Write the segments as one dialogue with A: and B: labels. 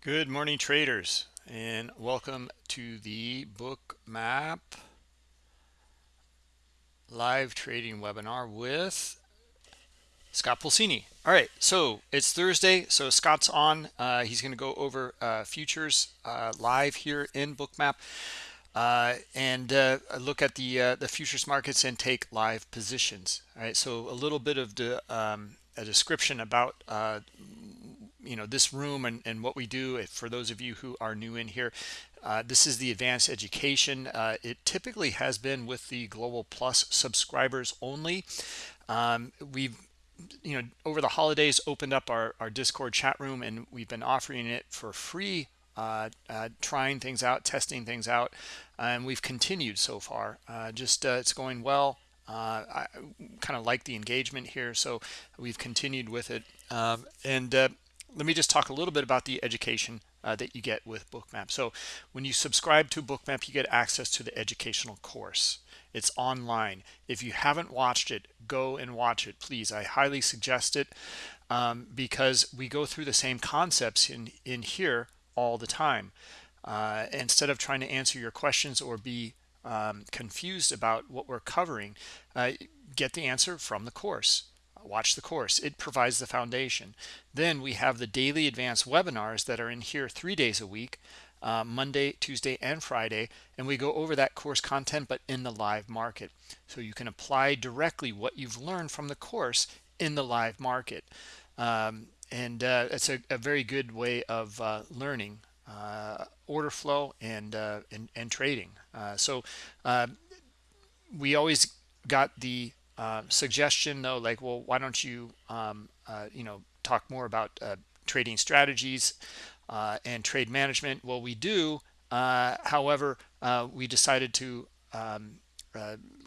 A: Good morning, traders, and welcome to the Bookmap live trading webinar with Scott Pulcini. All right, so it's Thursday, so Scott's on. Uh, he's going to go over uh, futures uh, live here in Bookmap uh, and uh, look at the uh, the futures markets and take live positions. All right, so a little bit of the um, a description about you know this room and, and what we do for those of you who are new in here uh, this is the advanced education. Uh, it typically has been with the global plus subscribers only. Um, we've you know over the holidays opened up our, our discord chat room and we've been offering it for free uh, uh, trying things out testing things out and we've continued so far. Uh, just uh, it's going well. Uh, I kind of like the engagement here so we've continued with it. Um, and uh, let me just talk a little bit about the education uh, that you get with bookmap. So when you subscribe to bookmap you get access to the educational course. It's online. If you haven't watched it go and watch it please. I highly suggest it um, because we go through the same concepts in in here all the time. Uh, instead of trying to answer your questions or be um, confused about what we're covering uh, get the answer from the course watch the course. It provides the foundation. Then we have the daily advanced webinars that are in here three days a week uh, monday tuesday and friday and we go over that course content but in the live market. So you can apply directly what you've learned from the course in the live market. Um, and uh, it's a, a, very good way of uh, learning uh, order flow and, uh, and, and trading. Uh, so we always got the uh, suggestion though like well why don't you um, uh, you know talk more about uh, trading strategies uh, and trade management? Well we do. Uh, however we decided to um,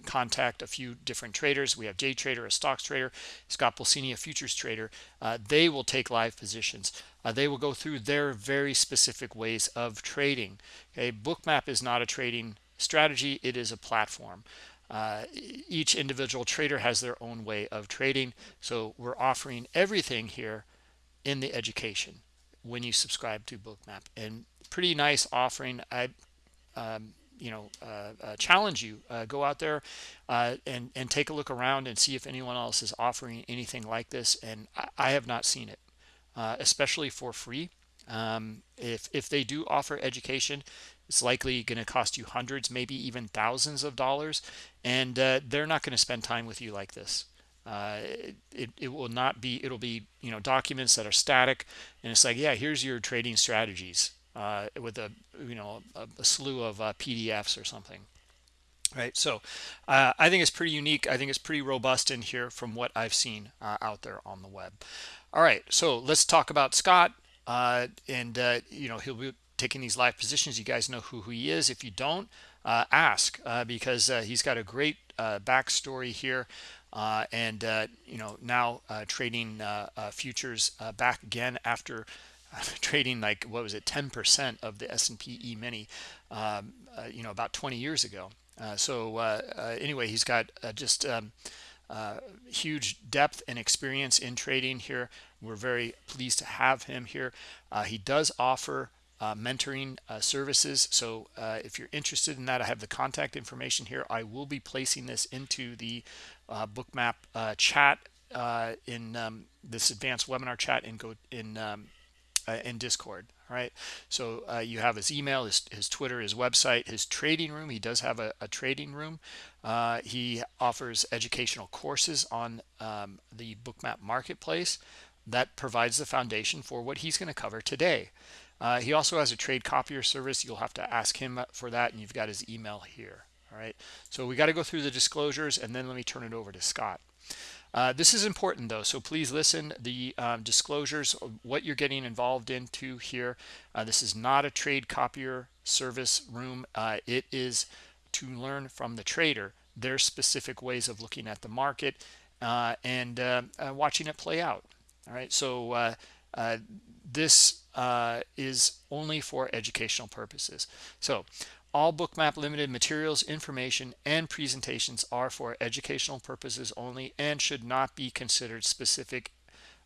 A: contact a few different traders. We have day trader a stocks trader scott pulcini a futures trader. They will take live positions. They will go through their very specific ways of trading. Okay bookmap is not a trading strategy. It is a platform uh, each individual trader has their own way of trading. So we're offering everything here in the education when you subscribe to bookmap. And pretty nice offering. I um, you know uh, uh, challenge you uh, go out there uh, and and take a look around and see if anyone else is offering anything like this. And i, I have not seen it uh, especially for free. Um, if if they do offer education it's likely going to cost you hundreds, maybe even thousands of dollars. And uh, they're not going to spend time with you like this. Uh, it, it will not be, it'll be, you know, documents that are static. And it's like, yeah, here's your trading strategies uh, with a, you know, a, a slew of uh, PDFs or something right so uh, i think it's pretty unique i think it's pretty robust in here from what i've seen uh, out there on the web all right so let's talk about scott uh, and you know he'll be taking these live positions you guys know who, who he is. If you don't uh, ask uh, because uh, he's got a great uh, backstory here uh, and uh, you know now trading futures back again after trading like what was it 10% of the S&P E-mini um, you know about 20 years ago. So anyway he's got just um, huge depth and experience in trading here. We're very pleased to have him here. He does offer uh, mentoring uh, services. So uh, if you're interested in that, I have the contact information here. I will be placing this into the uh, bookmap uh, chat uh, in um, this advanced webinar chat and go in um, in Discord. All right. So you have his email, his, his Twitter, his website, his trading room. He does have a, a trading room. he offers educational courses on um, the bookmap marketplace that provides the foundation for what he's going to cover today. Uh, he also has a trade copier service. You'll have to ask him for that, and you've got his email here. All right. So we got to go through the disclosures, and then let me turn it over to Scott. Uh, this is important though, so please listen. The um, disclosures, what you're getting involved into here. Uh, this is not a trade copier service room. Uh, it is to learn from the trader their specific ways of looking at the market uh, and uh, uh, watching it play out. All right. So this uh, is only for educational purposes. So all bookmap limited materials, information, and presentations are for educational purposes only and should not be considered specific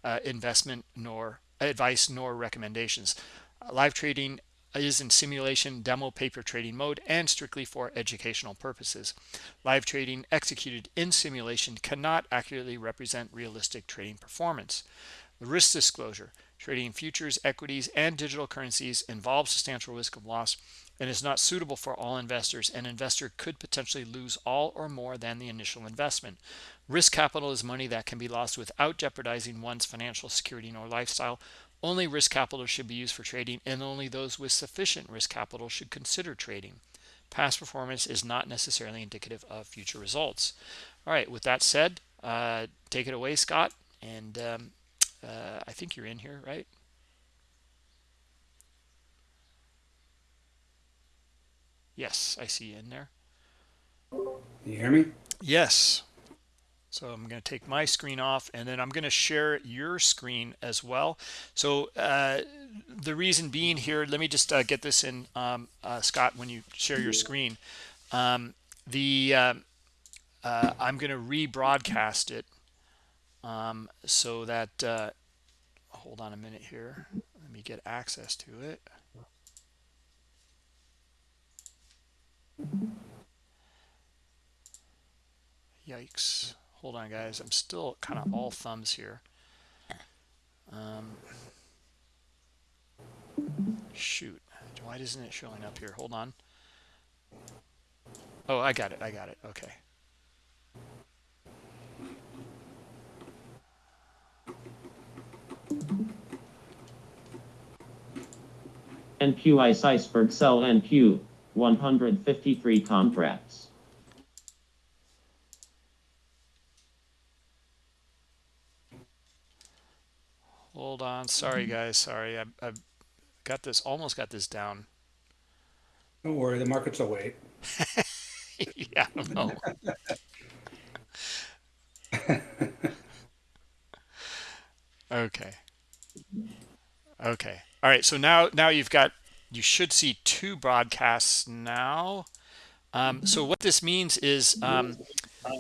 A: uh, investment nor advice nor recommendations. live trading is in simulation demo paper trading mode and strictly for educational purposes. Live trading executed in simulation cannot accurately represent realistic trading performance. The risk disclosure, trading futures, equities, and digital currencies involves substantial risk of loss and is not suitable for all investors. An investor could potentially lose all or more than the initial investment. Risk capital is money that can be lost without jeopardizing one's financial security or lifestyle. Only risk capital should be used for trading, and only those with sufficient risk capital should consider trading. Past performance is not necessarily indicative of future results. All right, with that said, uh, take it away, Scott. And um, uh, I think you're in here, right? Yes, I see you in there.
B: You hear me?
A: Yes. So I'm going to take my screen off and then I'm going to share your screen as well. So uh, the reason being here, let me just uh, get this in, um, uh, Scott, when you share your screen. Um, the um, uh, I'm going to rebroadcast it um, so that, uh, hold on a minute here. Let me get access to it. Yikes. Hold on, guys. I'm still kind of all thumbs here. Um, shoot. Why isn't it showing up here? Hold on. Oh, I got it. I got it. Okay.
C: NQ ICE iceberg sell NQ 153 contracts.
A: Hold on. Sorry, guys. Sorry. I, I got this, almost got this down.
B: Don't worry, the markets will wait.
A: yeah, I know. okay. Okay. All right. So now, now you've got, you should see two broadcasts now. Um, so what this means is um,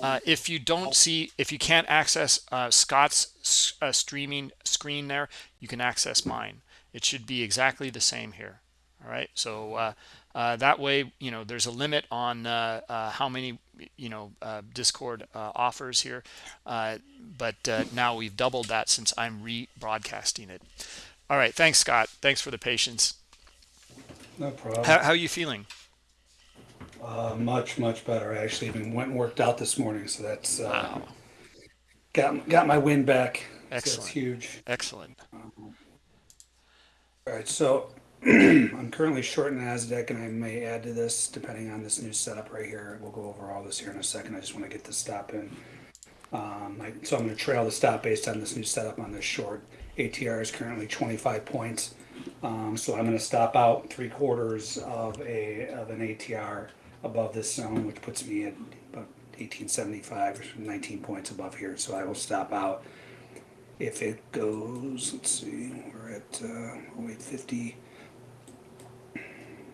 A: uh, if you don't see, if you can't access uh, Scott's uh, streaming screen there, you can access mine. It should be exactly the same here. All right. So uh, uh, that way, you know, there's a limit on uh, how many, you know, Discord offers here. but now we've doubled that since I'm rebroadcasting it. All right. Thanks, Scott. Thanks for the patience.
B: No problem.
A: How, how are you feeling?
B: Uh, much, much better. I actually even went and worked out this morning, so that's uh,
A: Wow.
B: got got my win back. So that's
A: Excellent.
B: huge.
A: Excellent.
B: All right, so I'm currently short Nasdaq, and I may add to this depending on this new setup right here. We'll go over all this here in a second. I just want to get the stop in. Um, I, so I'm going to trail the stop based on this new setup on this short. ATR is currently 25 points. Um, so I'm going to stop out three quarters of a of an ATR above this zone, which puts me at about 1875, 19 points above here. So I will stop out. If it goes, let's see, we're at uh, 0850.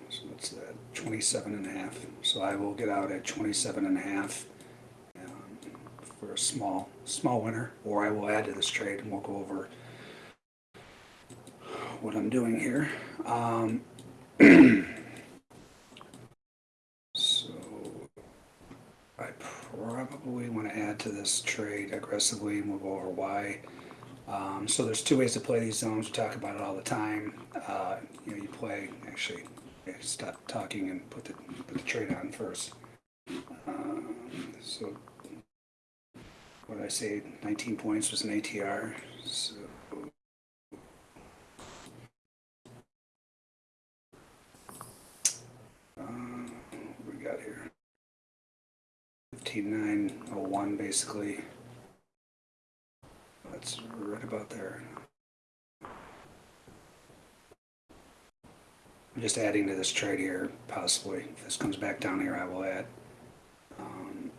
B: So what's that? 27 and a half. So I will get out at 27 and a half um, for a small small winner, or I will add to this trade and we'll go over what I'm doing here. Um, so I probably want to add to this trade aggressively we'll over why. Um, so there's two ways to play these zones. We talk about it all the time. Uh, you know, you play, actually, stop talking and put the, put the trade on first. Um, so what I say? 19 points was an ATR. So Uh, what got here? Fifteen nine oh one, basically. That's right about there. I'm just adding to this trade here, possibly. If this comes back down here, I will add um,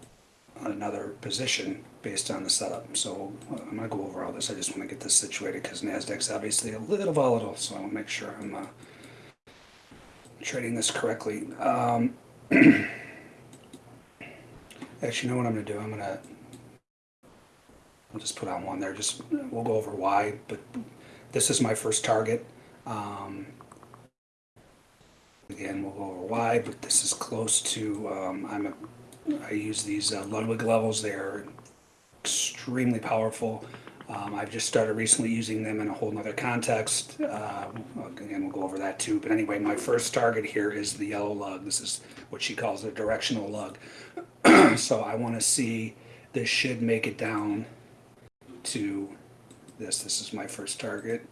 B: another position based on the setup. So uh, I'm gonna go over all this. I just want to get this situated because Nasdaq's obviously a little volatile, so I want to make sure I'm uh, trading this correctly. Um, actually, you know what I'm going to do? I'm going to, just put on one there. Just, we'll go over why, but this is my first target. Um, Again, we'll go over why, but this is close to, um, I'm a, I use these uh, Ludwig levels. They're extremely powerful. Um, I've just started recently using them in a whole nother context. Uh, again, we'll go over that too. But anyway, my first target here is the yellow lug. This is what she calls a directional lug. so I want to see this should make it down to this. This is my first target.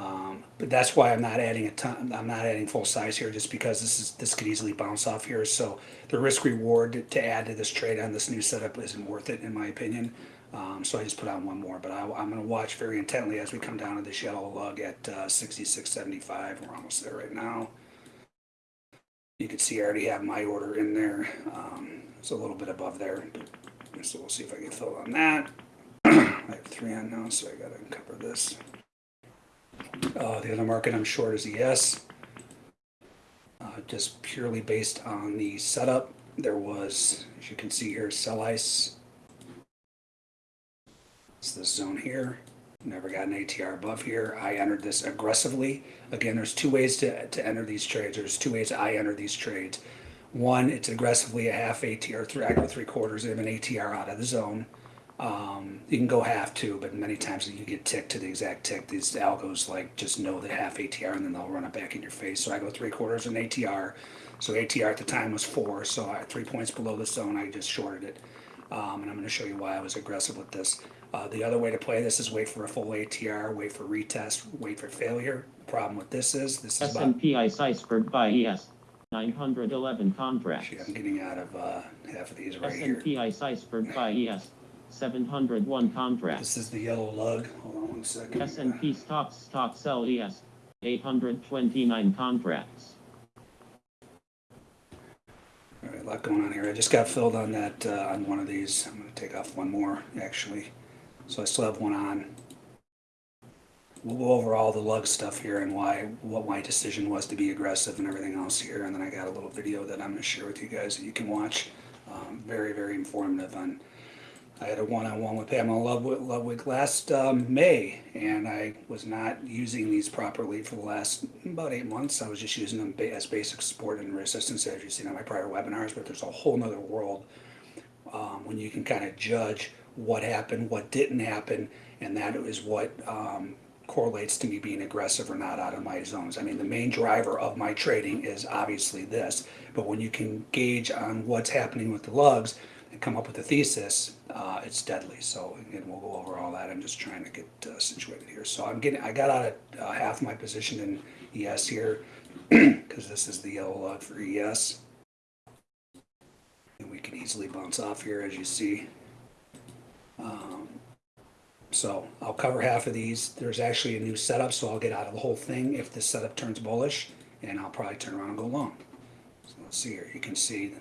B: Um, but that's why I'm not adding a ton, I'm not adding full size here just because this is, this could easily bounce off here. So the risk reward to add to this trade on this new setup isn't worth it in my opinion. Um, so I just put on one more, but I, I'm going to watch very intently as we come down to this yellow lug at uh, 66.75. We're almost there right now. You can see I already have my order in there. Um, it's a little bit above there, so we'll see if I can fill on that. I have three on now, so I got to cover this. Uh, the other market I'm short is ES. Uh, just purely based on the setup, there was, as you can see here, sell ice. It's this zone here. Never got an ATR above here. I entered this aggressively. Again, there's two ways to, to enter these trades. There's two ways I enter these trades. One, it's aggressively a half ATR, three, I go three quarters of an ATR out of the zone. Um, you can go half too, but many times you get ticked to the exact tick. These algos like just know the half ATR and then they'll run it back in your face. So I go three quarters an ATR. So ATR at the time was four. So I, three points below the zone, I just shorted it. Um, and I'm going to show you why I was aggressive with this. Uh, the other way to play this is wait for a full ATR, wait for retest, wait for failure. The problem with this is this is about.
C: S&P ICE iceberg buy ES. 911 contracts.
B: Shit, I'm getting out of uh, half of these right here.
C: S&P ICE iceberg buy ES. 701 contracts.
B: This is the yellow lug. Hold on one second.
C: S&P stocks stock sell ES. 829 contracts.
B: All right, a lot going on here. I just got filled on that, uh, on one of these. I'm gonna take off one more, actually. So I still have one on. We'll go over all the lug stuff here and why, what my decision was to be aggressive and everything else here. And then I got a little video that I'm gonna share with you guys that you can watch. Um, very, very informative on, I had a one-on-one with Pamela Ludwig, Ludwig last, um, May. And I was not using these properly for the last about eight months. I was just using them as basic support and resistance as you've seen on my prior webinars, but there's a whole nother world um, when you can kind of judge what happened, what didn't happen, and that is what um, correlates to me being aggressive or not out of my zones. I mean, the main driver of my trading is obviously this, but when you can gauge on what's happening with the lugs come up with a thesis, uh, it's deadly. So again, we'll go over all that. I'm just trying to get uh, situated here. So I'm getting, I got out of uh, half my position in ES here because this is the yellow lug for ES. And we can easily bounce off here as you see. Um, so I'll cover half of these. There's actually a new setup, so I'll get out of the whole thing if this setup turns bullish, and I'll probably turn around and go long. So let's see here. You can see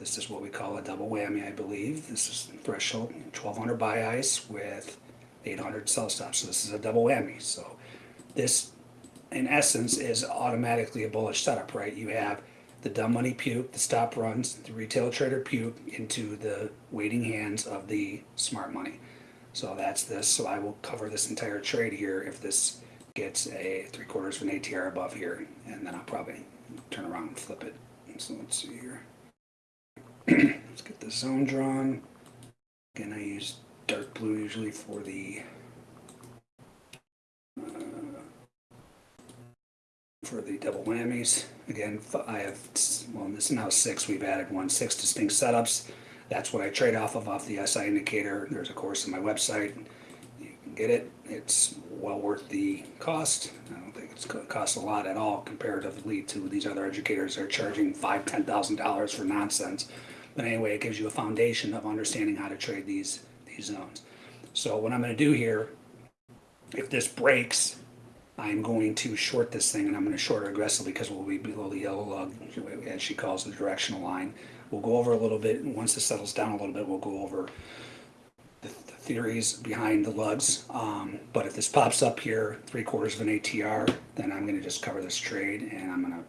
B: this is what we call a double whammy, I believe. This is threshold 1200 buy ice with 800 sell stop. So this is a double whammy. So this, in essence, is automatically a bullish setup, right? You have the dumb money puke, the stop runs, the retail trader puke into the waiting hands of the smart money. So that's this. So I will cover this entire trade here if this gets a three quarters of an ATR above here, and then I'll probably turn around and flip it. So let's see here. Let's get the zone drawn. Again, I use dark blue usually for the uh, for the double whammies. Again, I have, well, this is now six, we've added one, six distinct setups. That's what I trade off of, off the SI indicator. There's a course on my website. You can get it. It's well worth the cost. I don't think it's co- costs a lot at all comparatively to these other educators that are charging five, ten thousand dollars for nonsense. But anyway, it gives you a foundation of understanding how to trade these, these zones. So what I'm gonna do here, if this breaks, I'm going to short this thing and I'm going to short aggressively because we'll be below the yellow lug, as she calls the directional line. We'll go over a little bit, and once this settles down a little bit, we'll go over the, the theories behind the lugs. Um, but if this pops up here, three quarters of an ATR, then I'm going to just cover this trade and I'm going to.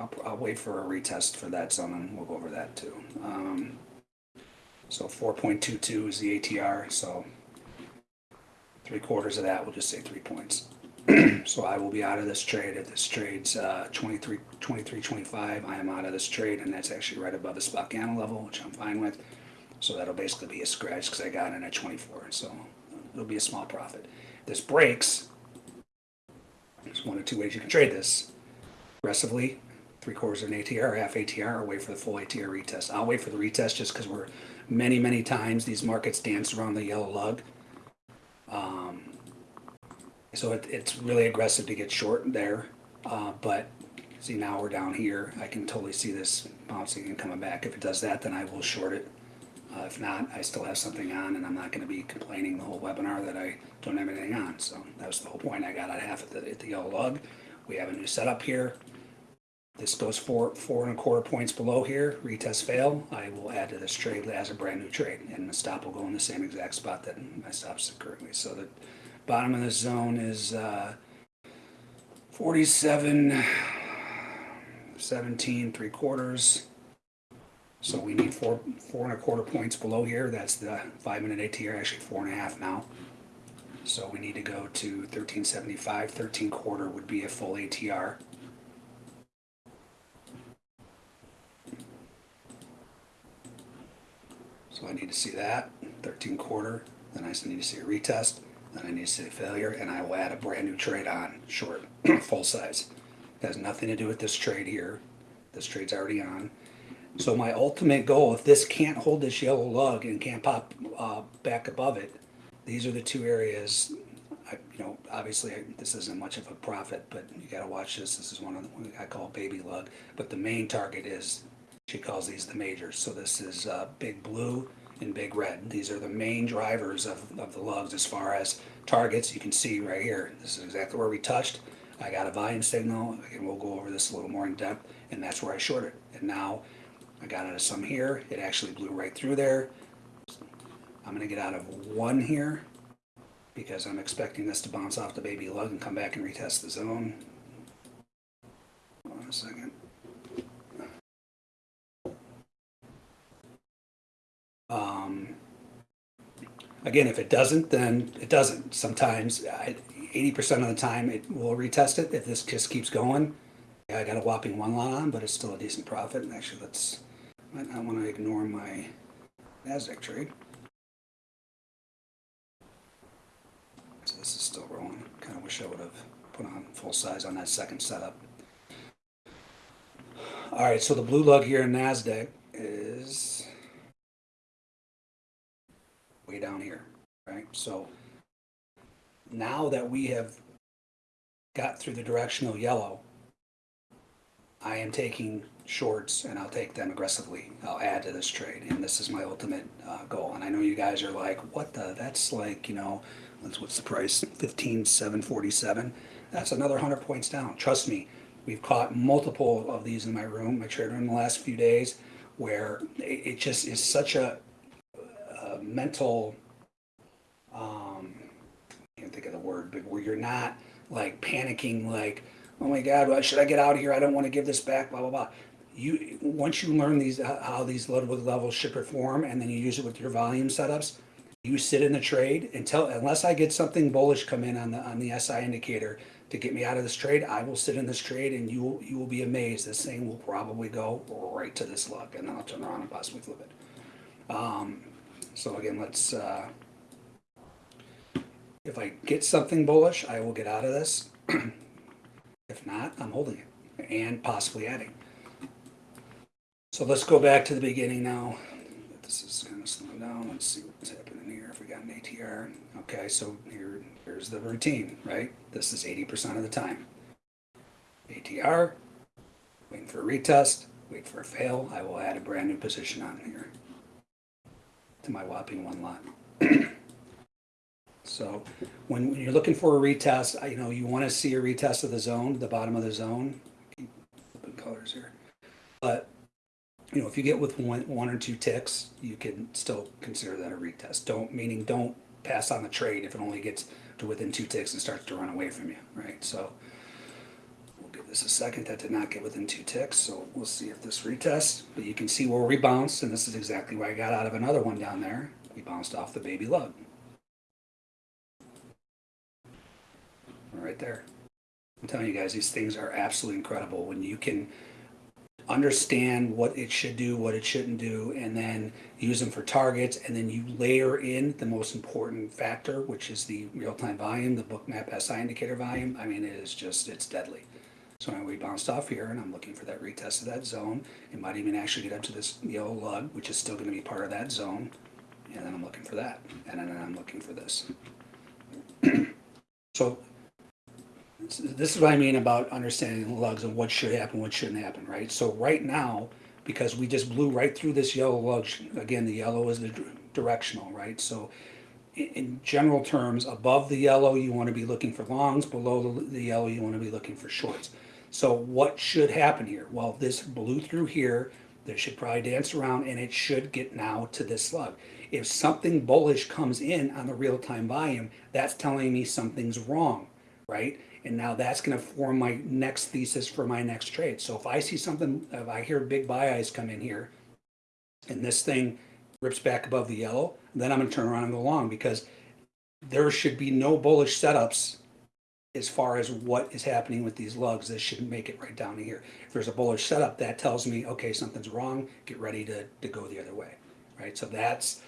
B: I'll, I'll wait for a retest for that zone and we'll go over that too. Um, so 4.22 is the ATR, so Three quarters of that, we'll just say three points. So I will be out of this trade. If this trade's uh, 23, 23, 25, I am out of this trade, and that's actually right above the spot candle level, which I'm fine with. So that'll basically be a scratch because I got in at 24, so it'll be a small profit. This breaks. There's one or two ways you can trade this. Aggressively, three quarters of an ATR, half ATR, or wait for the full ATR retest. I'll wait for the retest just because we're many, many times these markets dance around the yellow lug. Um, so it, it's really aggressive to get short there, uh, but see now we're down here. I can totally see this bouncing and coming back. If it does that, then I will short it. Uh, if not, I still have something on, and I'm not going to be complaining the whole webinar that I don't have anything on. So that was the whole point. I got out half at the, at the yellow lug. We have a new setup here. This goes four four and a quarter points below here. Retest fail. I will add to this trade as a brand new trade, and the stop will go in the same exact spot that my stop's currently. So the bottom of this zone is uh, 47, 17, three quarters. So we need four four and a quarter points below here. That's the five minute ATR, actually four and a half now. So we need to go to 1375. 13 quarter would be a full ATR. So I need to see that, 13 quarter, then I need to see a retest, then I need to see a failure, and I will add a brand new trade on, short, full size. Has nothing to do with this trade here. This trade's already on. So my ultimate goal, if this can't hold this yellow lug and can't pop uh, back above it, these are the two areas. I, you know, obviously I, this isn't much of a profit, but you got to watch this. This is one of the I call baby lug. But the main target is she calls these the majors. So this is uh, big blue and big red. These are the main drivers of, of the lugs as far as targets. You can see right here. This is exactly where we touched. I got a volume signal, and we'll go over this a little more in depth, and that's where I shorted. And now I got out of some here. It actually blew right through there. I'm going to get out of one here because I'm expecting this to bounce off the baby lug and come back and retest the zone. Hold on a second. Um, again, if it doesn't, then it doesn't. Sometimes, 80% of the time, it will retest it. If this just keeps going, I got a whopping one lot on, but it's still a decent profit. And actually, let's, might not want to ignore my NASDAQ trade. So this is still rolling. Kind of wish I would have put on full size on that second setup. All right, so the blue lug here in NASDAQ is way down here, right? So now that we have got through the directional yellow, I am taking shorts and I'll take them aggressively. I'll add to this trade, and this is my ultimate uh, goal. And I know you guys are like, "What the? That's like, you know, what's what's the price? Fifteen seven forty seven. That's another hundred points down. Trust me, we've caught multiple of these in my room, my trade room, in the last few days, where it, just is such a, a mental. Um, I can't think of the word, but where you're not like panicking, like, oh my God, should I get out of here? I don't want to give this back, blah, blah, blah. You, once you learn these, how these load levels should perform, and then you use it with your volume setups, you sit in the trade until, unless I get something bullish come in on the, on the SI indicator to get me out of this trade, I will sit in this trade and you will, you will be amazed. This thing will probably go right to this look and then I'll turn around and possibly flip it. Um, so again, let's, uh, if I get something bullish, I will get out of this. if not, I'm holding it and possibly adding. So let's go back to the beginning now. This is kind of slowing down. Let's see what's happening here. If we got an ATR. Okay, so here, here's the routine, right? This is 80% of the time. ATR, waiting for a retest, wait for a fail. I will add a brand new position on here to my whopping one lot. So when, when you're looking for a retest, you know, you want to see a retest of the zone, the bottom of the zone. Keep colors here. But, you know, if you get with one, one or two ticks, you can still consider that a retest. Don't, meaning don't pass on the trade if it only gets to within two ticks and starts to run away from you, right? So we'll give this a second. That did not get within two ticks, so we'll see if this retests. But you can see where we bounced, and this is exactly why I got out of another one down there. We bounced off the baby lug. right there. I'm telling you guys, these things are absolutely incredible when you can understand what it should do, what it shouldn't do, and then use them for targets, and then you layer in the most important factor, which is the real-time volume, the bookmap SI indicator volume. I mean, it is just, it's deadly. So now we bounced off here, and I'm looking for that retest of that zone. It might even actually get up to this yellow lug, which is still gonna be part of that zone. And then I'm looking for that, and then I'm looking for this. So this is what I mean about understanding lugs and what should happen, what shouldn't happen, right? So right now, because we just blew right through this yellow lug, again, the yellow is the directional, right? So in, general terms, above the yellow, you want to be looking for longs, below the, the yellow, you want to be looking for shorts. So what should happen here? Well, this blew through here, this should probably dance around and it should get now to this lug. If something bullish comes in on the real-time volume, that's telling me something's wrong, right? And now that's gonna form my next thesis for my next trade. So if I see something, if I hear big buy ice come in here, and this thing rips back above the yellow, then I'm gonna turn around and go long because there should be no bullish setups as far as what is happening with these lugs. This should make it right down to here. If there's a bullish setup, that tells me, okay, something's wrong, get ready to, to go the other way, right? So that's,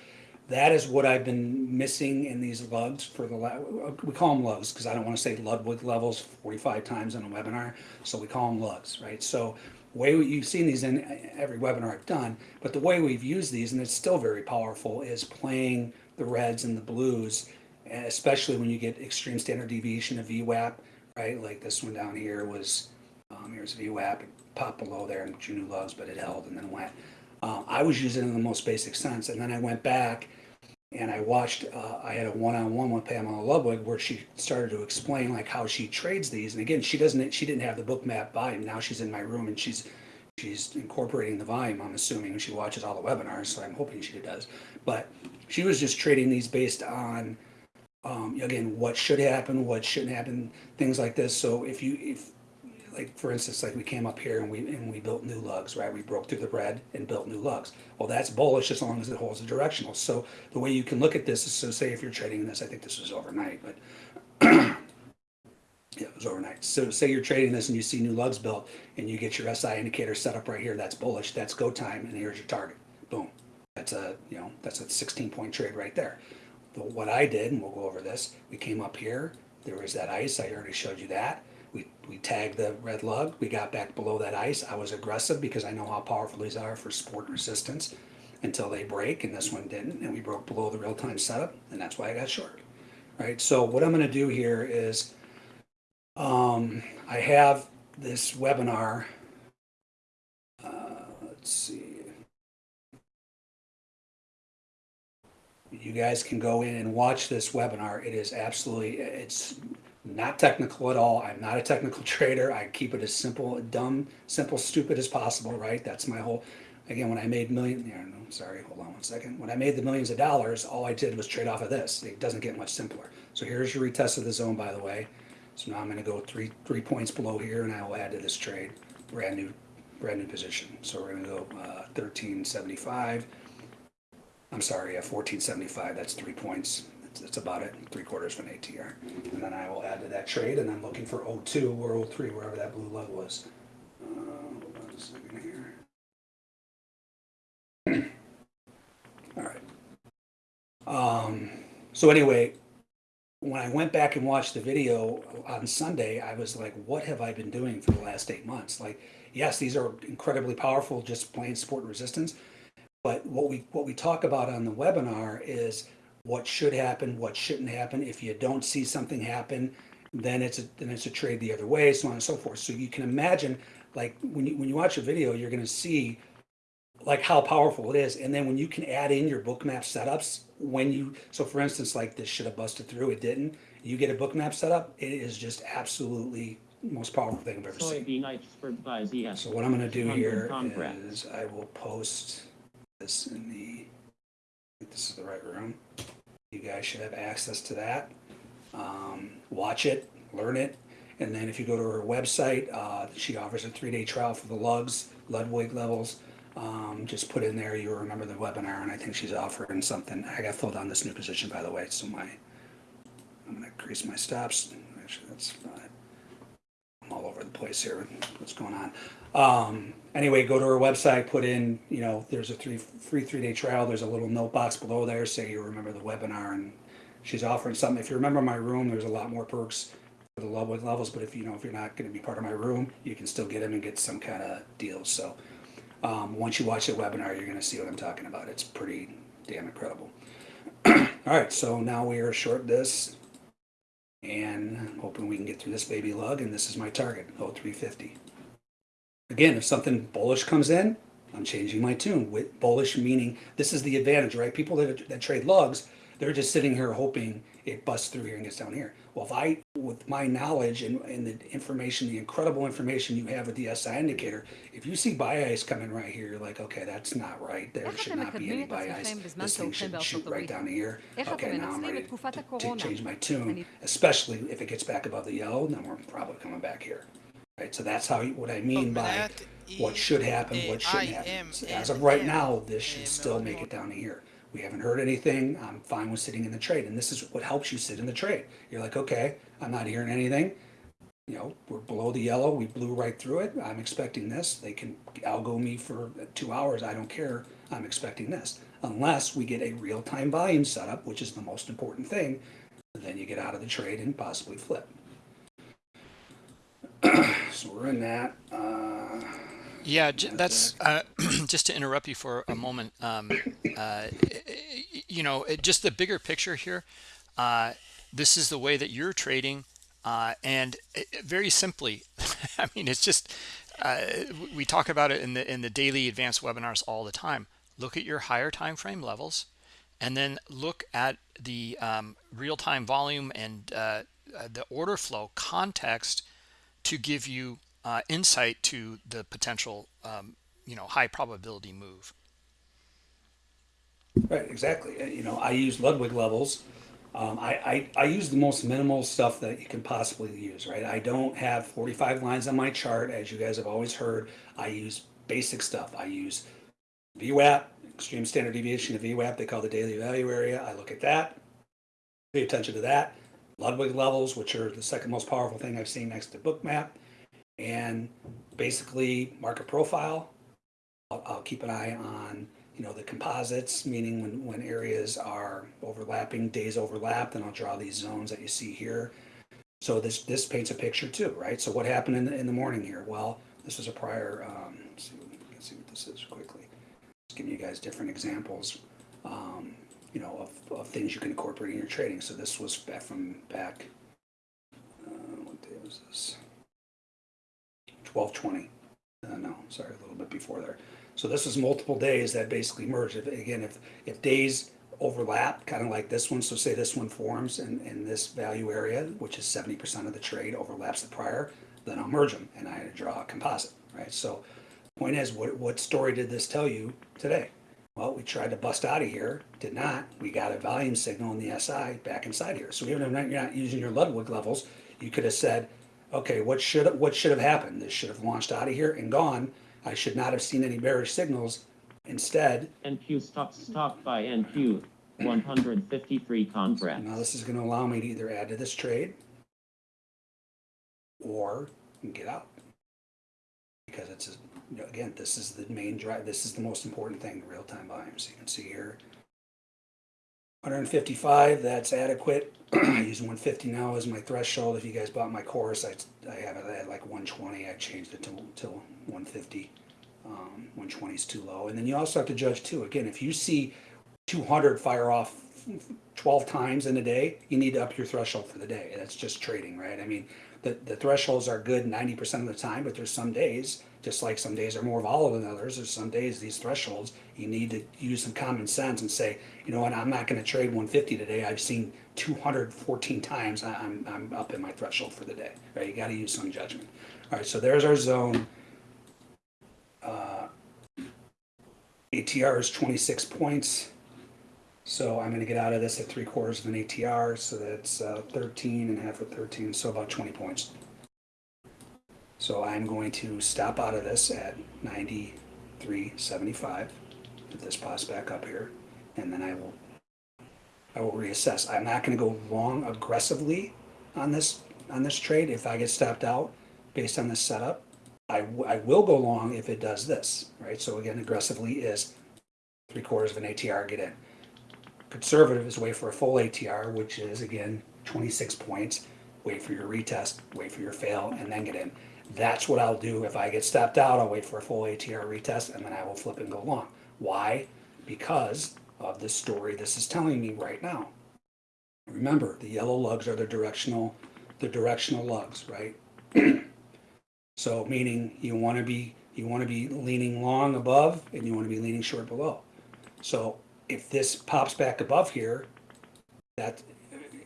B: that is what I've been missing in these lugs for the, la- we call them lugs, because I don't want to say Ludwig levels forty-five times in a webinar, so we call them lugs, right? So way we- you've seen these in every webinar I've done, but the way we've used these, and it's still very powerful, is playing the reds and the blues, especially when you get extreme standard deviation of VWAP, right? Like this one down here was, um, here's VWAP, it popped below there in Juno lugs, but it held and then went. Um, I was using it in the most basic sense, and then I went back and I watched. Uh, I had a one-on-one with Pamela Ludwig where she started to explain like how she trades these. And again, she doesn't. She didn't have the Bookmap volume. Now she's in my room and she's she's incorporating the volume. I'm assuming she watches all the webinars, so I'm hoping she does. But she was just trading these based on um, again what should happen, what shouldn't happen, things like this. So if you if like for instance, like we came up here and we and we built new lugs, right? We broke through the red and built new lugs. Well, that's bullish as long as it holds the directional. So the way you can look at this is so say if you're trading this, I think this was overnight, but yeah, it was overnight. So say you're trading this and you see new lugs built and you get your SI indicator set up right here, that's bullish, that's go time, and here's your target. Boom. That's a you know, that's a 16 point trade right there. But what I did, and we'll go over this, we came up here, there was that ice, I already showed you that. We, we tagged the red lug, we got back below that ice. I was aggressive because I know how powerful these are for support resistance until they break, and this one didn't, and we broke below the real-time setup, and that's why I got short. Right, so what I'm gonna do here is, um, I have this webinar. Uh, let's see. You guys can go in and watch this webinar. It is absolutely, it's not technical at all. I'm not a technical trader. I keep it as simple, dumb, simple, stupid as possible, right? That's my whole, again, when I made million, yeah, no, sorry, hold on one second. When I made the millions of dollars, all I did was trade off of this. It doesn't get much simpler. So here's your retest of the zone, by the way. So now I'm gonna go three, three points below here and I will add to this trade, brand new, brand new position. So we're gonna go, uh, thirteen seventy-five. I'm sorry, yeah, fourteen seventy-five, that's three points. That's, about it, three quarters of an ATR. And then I will add to that trade, and I'm looking for 02 or 03, wherever that blue lug was. Uh. All right. Um, so anyway, when I went back and watched the video on Sunday, I was like, what have I been doing for the last eight months? Like, yes, these are incredibly powerful, just plain support and resistance. But what we what we talk about on the webinar is what should happen, what shouldn't happen. If you don't see something happen, then it's a then it's a trade the other way, so on and so forth. So you can imagine, like when you when you watch a video, you're going to see like how powerful it is, and then when you can add in your bookmap setups, when you so for instance, like this should have busted through, it didn't. You get a bookmap setup, it is just absolutely most powerful thing I've ever seen. So what I'm gonna do here is I will post this in the, I think this is the right room. You guys should have access to that. Um, watch it, learn it, and then if you go to her website, uh, she offers a three-day trial for the lugs, Ludwig levels. Um, just put in there, you'll remember the webinar, and I think she's offering something. I got filled on this new position, by the way, so my, I'm gonna increase my stops. Actually, that's fine. I'm all over the place here. What's going on? Um, anyway, go to her website, put in, you know, there's a three, free three day trial. There's a little note box below there. Say you remember the webinar and she's offering something. If you remember my room, there's a lot more perks for the Ludwig levels, but if you know, if you're not gonna be part of my room, you can still get them and get some kind of deals. So, um, once you watch the webinar, you're gonna see what I'm talking about. It's pretty damn incredible. All right, so now we are short this and hoping we can get through this baby lug. And this is my target, oh, 350. Again, if something bullish comes in, I'm changing my tune. With bullish meaning this is the advantage, right? People that, that trade lugs, they're just sitting here hoping it busts through here and gets down here well, if I, with my knowledge and, and the information, the incredible information you have with the SI indicator, if you see bias coming right here, you're like, okay, that's not right. There should not be any
D: bias.
B: This thing should shoot right down here. Okay, now I'm ready to,
D: to
B: change my tune, especially if it gets back above the yellow, then we're probably coming back here. Right, so that's how what I mean by what should happen, what shouldn't happen. As of right now, this should still make it down here. We haven't heard anything. I'm fine with sitting in the trade, and this is what helps you sit in the trade. You're like, okay, I'm not hearing anything. You know, we're below the yellow. We blew right through it. I'm expecting this. They can algo me for two hours. I don't care. I'm expecting this. Unless we get a real-time volume setup, which is the most important thing, then you get out of the trade and possibly flip. so we're in that. Uh,
A: Yeah, that's uh, just to interrupt you for a moment. Um, uh, you know, just the bigger picture here. Uh, this is the way that you're trading, uh, and it, it- very simply, I mean, it's just uh, we talk about it in the in the daily advanced webinars all the time. Look at your higher time frame levels, and then look at the um, real time volume and uh, uh, the order flow context to give you uh, insight to the potential, um, you know, high probability move.
B: Right, exactly. Uh, You know, I use Ludwig levels. Um, I, I, I use the most minimal stuff that you can possibly use, right? I don't have 45 lines on my chart, as you guys have always heard. I use basic stuff. I use VWAP, extreme standard deviation of VWAP, they call the daily value area. I look at that, pay attention to that. Ludwig levels, which are the second most powerful thing I've seen next to Bookmap, and basically market profile. I'll, I'll keep an eye on you know, the composites, meaning when, when areas are overlapping, days overlap, then I'll draw these zones that you see here. So this, this paints a picture too, right? So what happened in the, in the morning here? Well, this was a prior, um, let's see, see what this is quickly. Just giving you guys different examples, um, you know, of, of things you can incorporate in your trading. So this was back from back, uh, what day was this? Twelve twenty. Uh, no, sorry, a little bit before there. So this is multiple days that basically merge. If, again, if, if days overlap, kind of like this one, so say this one forms in, in this value area, which is seventy percent of the trade overlaps the prior, then I'll merge them and I draw a composite, right? So point is, what, what story did this tell you today? Well, we tried to bust out of here, did not. We got a volume signal in the SI back inside here. So even if you're not using your Ludwig levels, you could have said, okay, what should what should have happened? This should have launched out of here and gone. I should not have seen any bearish signals. Instead,
C: NQ stock stock buy NQ. 153 contracts.
B: now this is going to allow me to either add to this trade or get out because it's a, you know, again this is the main drive. This is the most important thing, real time volume. So you can see here. 155, that's adequate. I use 150 now as my threshold. If you guys bought my course, I, I have it at like 120. I changed it to, to 150. Um, 120 is too low. And then you also have to judge too. Again, if you see 200 fire off 12 times in a day, you need to up your threshold for the day. That's just trading, right? I mean, the, the thresholds are good 90% of the time, but there's some days, just like some days are more volatile than others, there's some days these thresholds, you need to use some common sense and say, you know what, I'm not going to trade 150 today. I've seen 214 times. I'm, I'm up in my threshold for the day, right? You got to use some judgment. All right, so there's our zone. Uh, ATR is 26 points. So I'm going to get out of this at three quarters of an ATR. So that's uh, 13 and half of 13, so about 20 points. So I'm going to stop out of this at 93.75 if this pops back up here. And then I will I will reassess. I'm not gonna go long aggressively on this, on this trade if I get stopped out based on this setup. I, I will go long if it does this, right? So again, aggressively is three quarters of an ATR, get in. Conservative is wait for a full ATR, which is again, twenty-six points. Wait for your retest, wait for your fail, and then get in. That's what I'll do. If I get stopped out, I'll wait for a full ATR retest and then I will flip and go long. Why? Because of the story this is telling me right now. Remember, the yellow lugs are the directional, the directional lugs, right? So meaning you want to be, you want to be leaning long above and you want to be leaning short below. So if this pops back above here, that,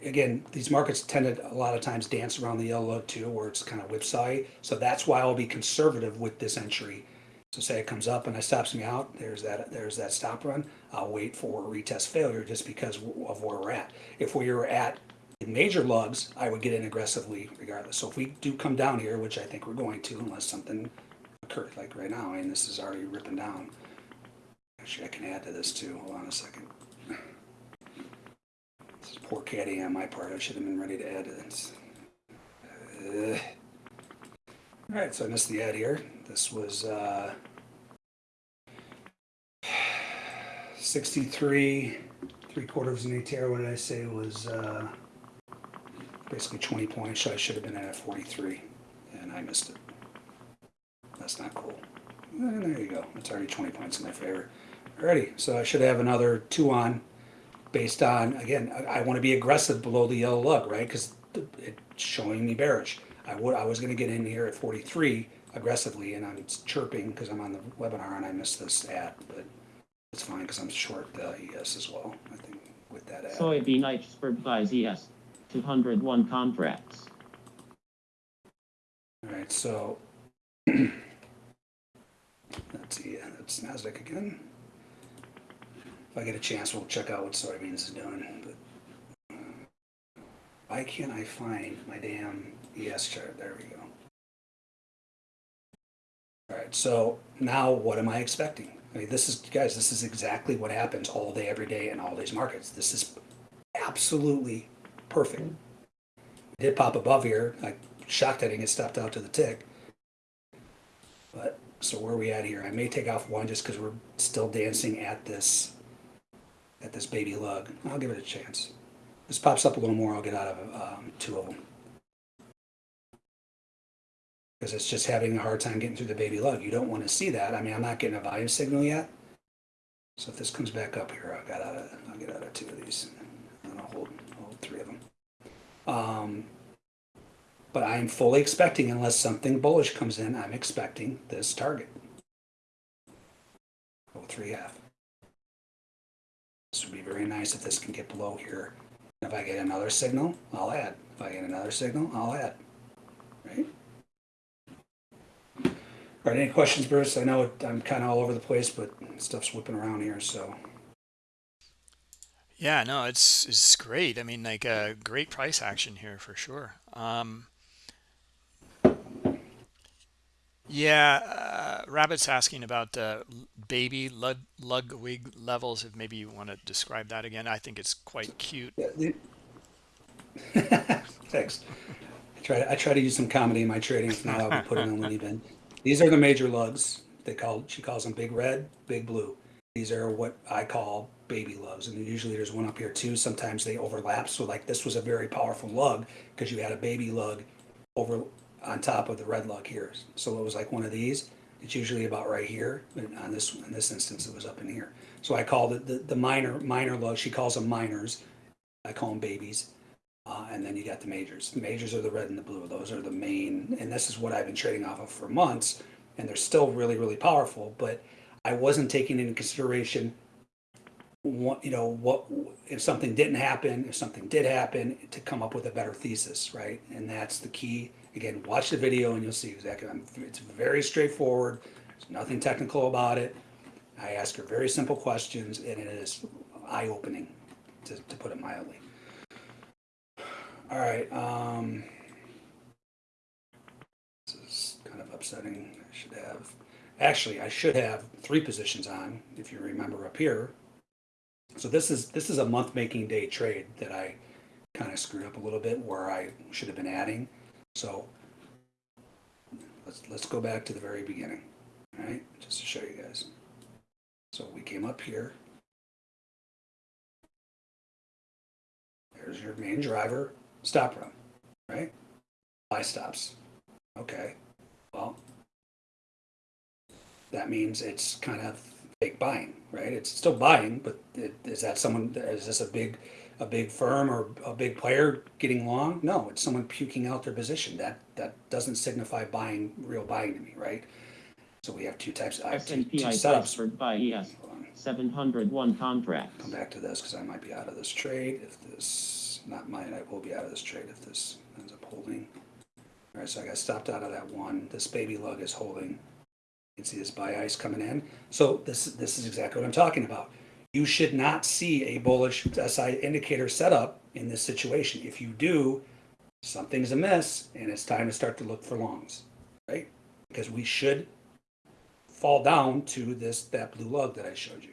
B: again, these markets tend to a lot of times dance around the yellow too, where it's kind of whipsaw So that's why I'll be conservative with this entry. So say it comes up and it stops me out, there's that, there's that stop run. I'll wait for a retest failure just because of where we're at. If we were at major lugs, I would get in aggressively regardless. So if we do come down here, which I think we're going to unless something occurs, like right now, and this is already ripping down. Actually, I can add to this too. Hold on a second. This is poor caddy on my part. I should have been ready to add this. Uh, all right, so I missed the add here. This was uh, 63, three quarters of an ATR. What did I say was uh, basically 20 points. So I should have been at 43, and I missed it. That's not cool. And there you go. It's already 20 points in my favor. Alrighty, so I should have another two on based on, again, I, I want to be aggressive below the yellow lug, right? Because it's showing me bearish. I would, I was going to get in here at 43 aggressively, and I'm chirping because I'm on the webinar and I missed this add, but it's fine because I'm short the ES as well, I think, with that add.
C: Soybean iceberg buys ES. 201 contracts.
B: All right, so let's see, that's Nasdaq again. If I get a chance, we'll check out what soybeans is doing. But uh, why can't I find my damn ES chart? There we go. All right, so now what am I expecting? I mean, this is, guys, this is exactly what happens all day, every day in all these markets. This is absolutely perfect. It did pop above here. I shocked I didn't get stopped out to the tick. But so where are we at here? I may take off one just because we're still dancing at this at this baby lug. I'll give it a chance. This pops up a little more. I'll get out of um, two of them because it's just having a hard time getting through the baby lug. You don't want to see that. I mean, I'm not getting a volume signal yet. So if this comes back up here, I'll get out of I'll get out of two of these, and I'll hold hold three of them. Um, but I'm fully expecting, unless something bullish comes in, I'm expecting this target. Oh, three half. This would be very nice if this can get below here. If I get another signal, I'll add. If I get another signal, I'll add. Right? All right, any questions, Bruce? I know I'm kind of all over the place, but stuff's whipping around here, so.
A: Yeah, no, it's it's great. I mean, like a great price action here for sure. Um, yeah, uh, Rabbit's asking about uh, baby lug, Ludwig levels. If maybe you want to describe that again, I think it's quite cute.
B: Thanks. I try I try to use some comedy in my trading. If not, I'll be putting on Looney Bin. These are the major lugs. They call she calls them big red, big blue. These are what I call baby lugs, and usually there's one up here too. Sometimes they overlap. So like this was a very powerful lug because you had a baby lug over on top of the red lug here. So it was like one of these. It's usually about right here, but on this in this instance it was up in here. So I called it the, the minor minor lug. She calls them minors. I call them babies. Uh, and then you got the majors. The majors are the red and the blue. Those are the main, and this is what I've been trading off of for months. And they're still really, really powerful. But I wasn't taking into consideration what you know what if something didn't happen if something did happen to come up with a better thesis right and that's the key again watch the video and you'll see exactly it's very straightforward. There's nothing technical about it. I ask her very simple questions and it is eye-opening to, to put it mildly. All right um this is kind of upsetting. I should have actually i should have three positions on if you remember up here. So this is, this is a month making day trade that I kind of screwed up a little bit where I should have been adding. So let's, let's go back to the very beginning, all right? Just to show you guys. So we came up here. There's your main driver, stop run, right? Buy stops. Okay, well, that means it's kind of fake buying, right? It's still buying, but it- is that someone, is this a big, a big firm or a big player getting long? No, it's someone puking out their position. That, that doesn't signify buying, real buying to me, right? So we have two types, I have two, two setups.
C: transferred by ES.
B: Hold
C: 701 contracts.
B: come back to this because I might be out of this trade if this, not mine, I will be out of this trade if this ends up holding. All right, so I got stopped out of that one. This baby lug is holding. You can see this buy ice coming in. So this, this is exactly what I'm talking about. You should not see a bullish SI indicator setup in this situation. If you do, something's amiss and it's time to start to look for longs, right? Because we should fall down to this, that blue lug that I showed you.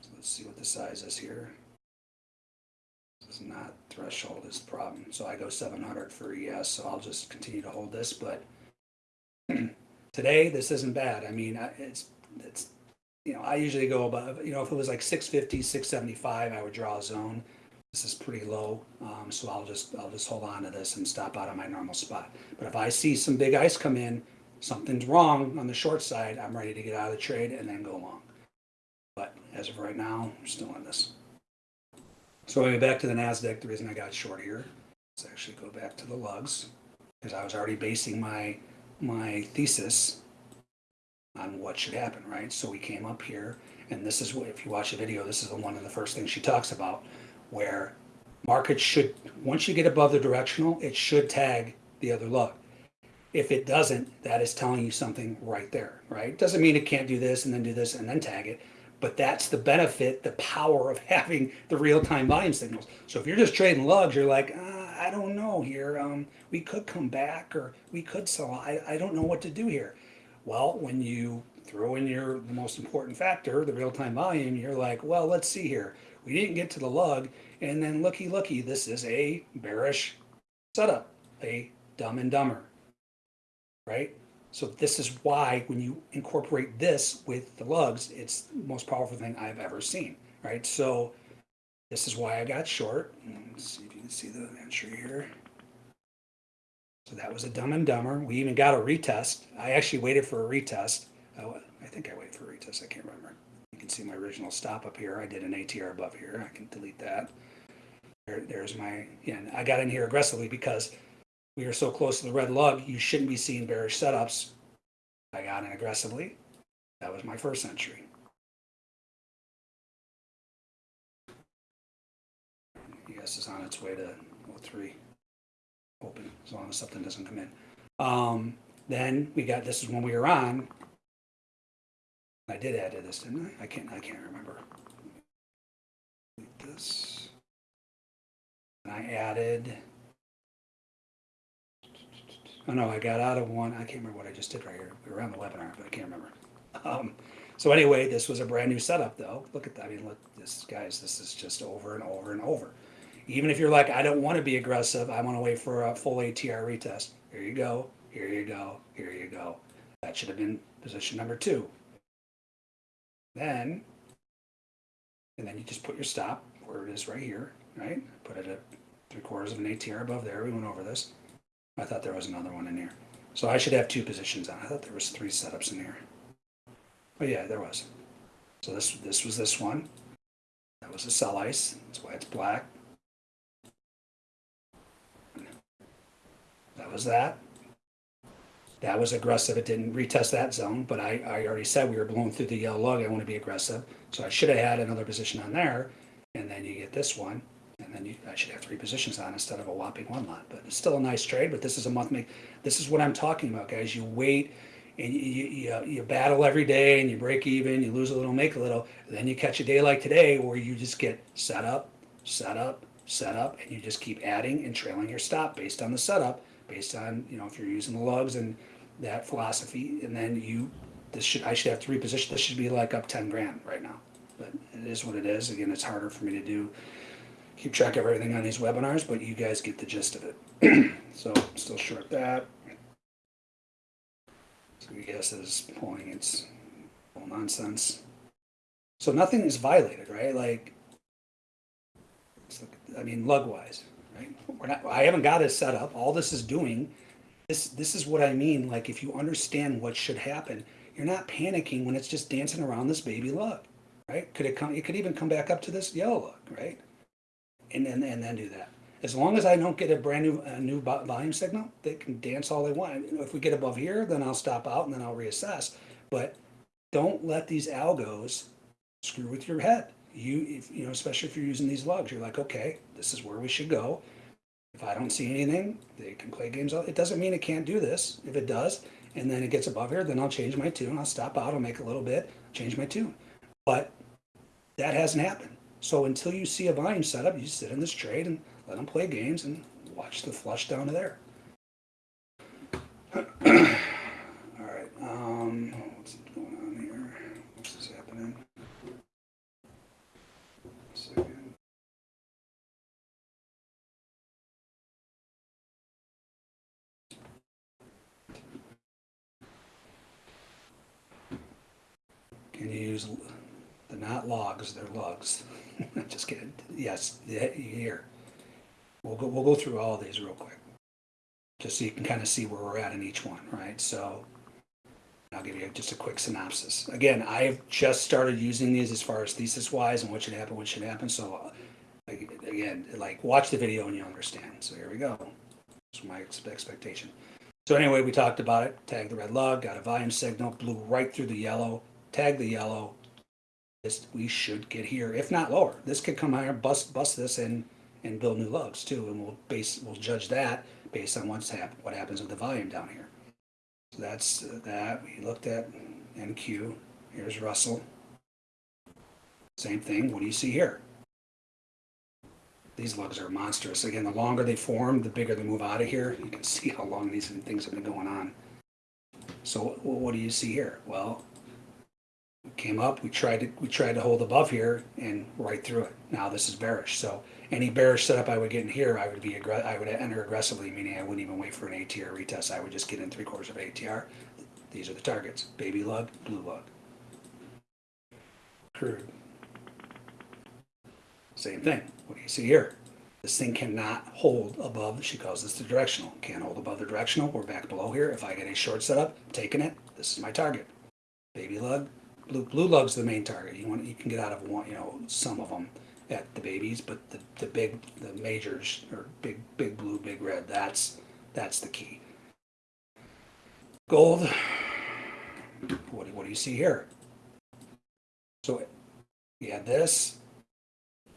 B: So let's see what the size is here. This is not threshold is the problem. So I go seven hundred for ES, so I'll just continue to hold this, but today, this isn't bad. I mean, it's, it's, you know, I usually go above, you know, if it was like 650, 675, I would draw a zone. This is pretty low, um, so I'll just, I'll just hold on to this and stop out of my normal spot. But if I see some big ice come in, something's wrong on the short side, I'm ready to get out of the trade and then go long. But as of right now, I'm still in this. So anyway, back to the NASDAQ, the reason I got short here, let's actually go back to the lugs, because I was already basing my, my thesis on what should happen, right? So we came up here, and this is what, if you watch the video, this is the one of the first things she talks about, where markets should, once you get above the directional, it should tag the other lug. If it doesn't, that is telling you something right there, right? Doesn't mean it can't do this and then do this and then tag it, but that's the benefit, the power of having the real-time volume signals. So if you're just trading lugs, you're like, uh, I don't know here. Um, we could come back or we could sell. I, I don't know what to do here. Well, when you throw in your the most important factor, the real-time volume, you're like, well, let's see here. We didn't get to the lug, and then looky, looky, this is a bearish setup, a dumb and dumber right? So this is why when you incorporate this with the lugs, it's the most powerful thing I've ever seen, right? So this is why I got short. Let's see if you can see the entry here. So that was a dumb and dumber. We even got a retest. I actually waited for a retest. Oh, I think I waited for a retest. I can't remember. You can see my original stop up here. I did an ATR above here. I can delete that. There, there's my, yeah, I got in here aggressively because we are so close to the red lug, you shouldn't be seeing bearish setups. I got in aggressively. That was my first entry. ES is on its way to 03. Open, as long as something doesn't come in. Um, then we got, this is when we were on. I did add to this, didn't I? I can't, I can't remember. This. And I added. Oh no, I got out of one. I can't remember what I just did right here. We were on the webinar, but I can't remember. Um, so anyway, this was a brand new setup though. Look at that. I mean, look, this guys, this is just over and over and over. Even if you're like, I don't want to be aggressive. I want to wait for a full ATR retest. Here you go. Here you go. Here you go. That should have been position number two. Then, and then you just put your stop where it is right here, right? Put it at three quarters of an ATR above there. We went over this. I thought there was another one in here. So I should have two positions on. I thought there was three setups in here. Oh yeah, there was. So this this was this one. That was a sell ice. That's why it's black. Was that. That was aggressive. It didn't retest that zone, but I, I already said we were blowing through the yellow lug. I want to be aggressive. So I should have had another position on there. And then you get this one. And then you, I should have three positions on instead of a whopping one lot. But it's still a nice trade. But this is a month make. This is what I'm talking about, guys. You wait and you, you, you, battle every day and you break even. You lose a little, make a little. Then you catch a day like today where you just get set up, set up, set up, and you just keep adding and trailing your stop based on the setup, based on you know if you're using the lugs and that philosophy. And then you, this should I should have to reposition, This should be like up ten grand right now. but it is what it is. Again, it's harder for me to do, keep track of everything on these webinars, but you guys get the gist of it. So, still short that. So your guess is pulling its nonsense. So nothing is violated, right? Like, I mean, lug wise? We're not, I haven't got it set up. All this is doing, this, this is what I mean. Like, if you understand what should happen, you're not panicking when it's just dancing around this baby lug, right? Could it come, it could even come back up to this yellow lug, right? And then, and then do that. As long as I don't get a brand new, a new volume signal, they can dance all they want. If we get above here, then I'll stop out and then I'll reassess. But don't let these algos screw with your head. You, if, you know, especially if you're using these lugs, you're like, okay, this is where we should go. If I don't see anything, they can play games. It doesn't mean it can't do this. If it does, and then it gets above here, then I'll change my tune. I'll stop out. I'll make a little bit, change my tune. But that hasn't happened. So until you see a volume setup, you sit in this trade and let them play games and watch the flush down to there. All right. Um, what's going on here? What's this happening? Second. Can you use, they're not logs, they're lugs. Just kidding. Yes, here. We'll go, we'll go through all these real quick. Just so you can kind of see where we're at in each one, right? So I'll give you just a quick synopsis. Again, I've just started using these as far as thesis wise and what should happen, what should happen. So uh, again, like watch the video and you'll understand. So here we go. That's my expectation. So anyway, we talked about it. tagged the red lug, got a volume signal, blew right through the yellow, tag the yellow. This, we should get here, if not lower. This could come higher, bust, bust this and, and build new lugs too. And we'll base, we'll judge that based on what's hap, what happens with the volume down here. So that's uh, that. We looked at NQ. Here's Russell. Same thing. What do you see here? These lugs are monstrous. Again, the longer they form, the bigger they move out of here. You can see how long these things have been going on. So what do you see here? Well, we came up, we tried to, we tried to hold above here and right through it. Now this is bearish. So any bearish setup I would get in here, I would be, I would enter aggressively, meaning I wouldn't even wait for an ATR retest. I would just get in three quarters of ATR. These are the targets, baby lug, blue lug. Crude. Same thing. What do you see here? This thing cannot hold above, she calls this the directional. Can't hold above the directional. We're back below here. If I get a short setup, taking it, this is my target. Baby lug, blue, blue lug's the main target. You want, you can get out of one, you know, some of them at the babies, but the, the big, the majors are big, big blue, big red. That's, that's the key. Gold. What, do- what do you see here? So you had this,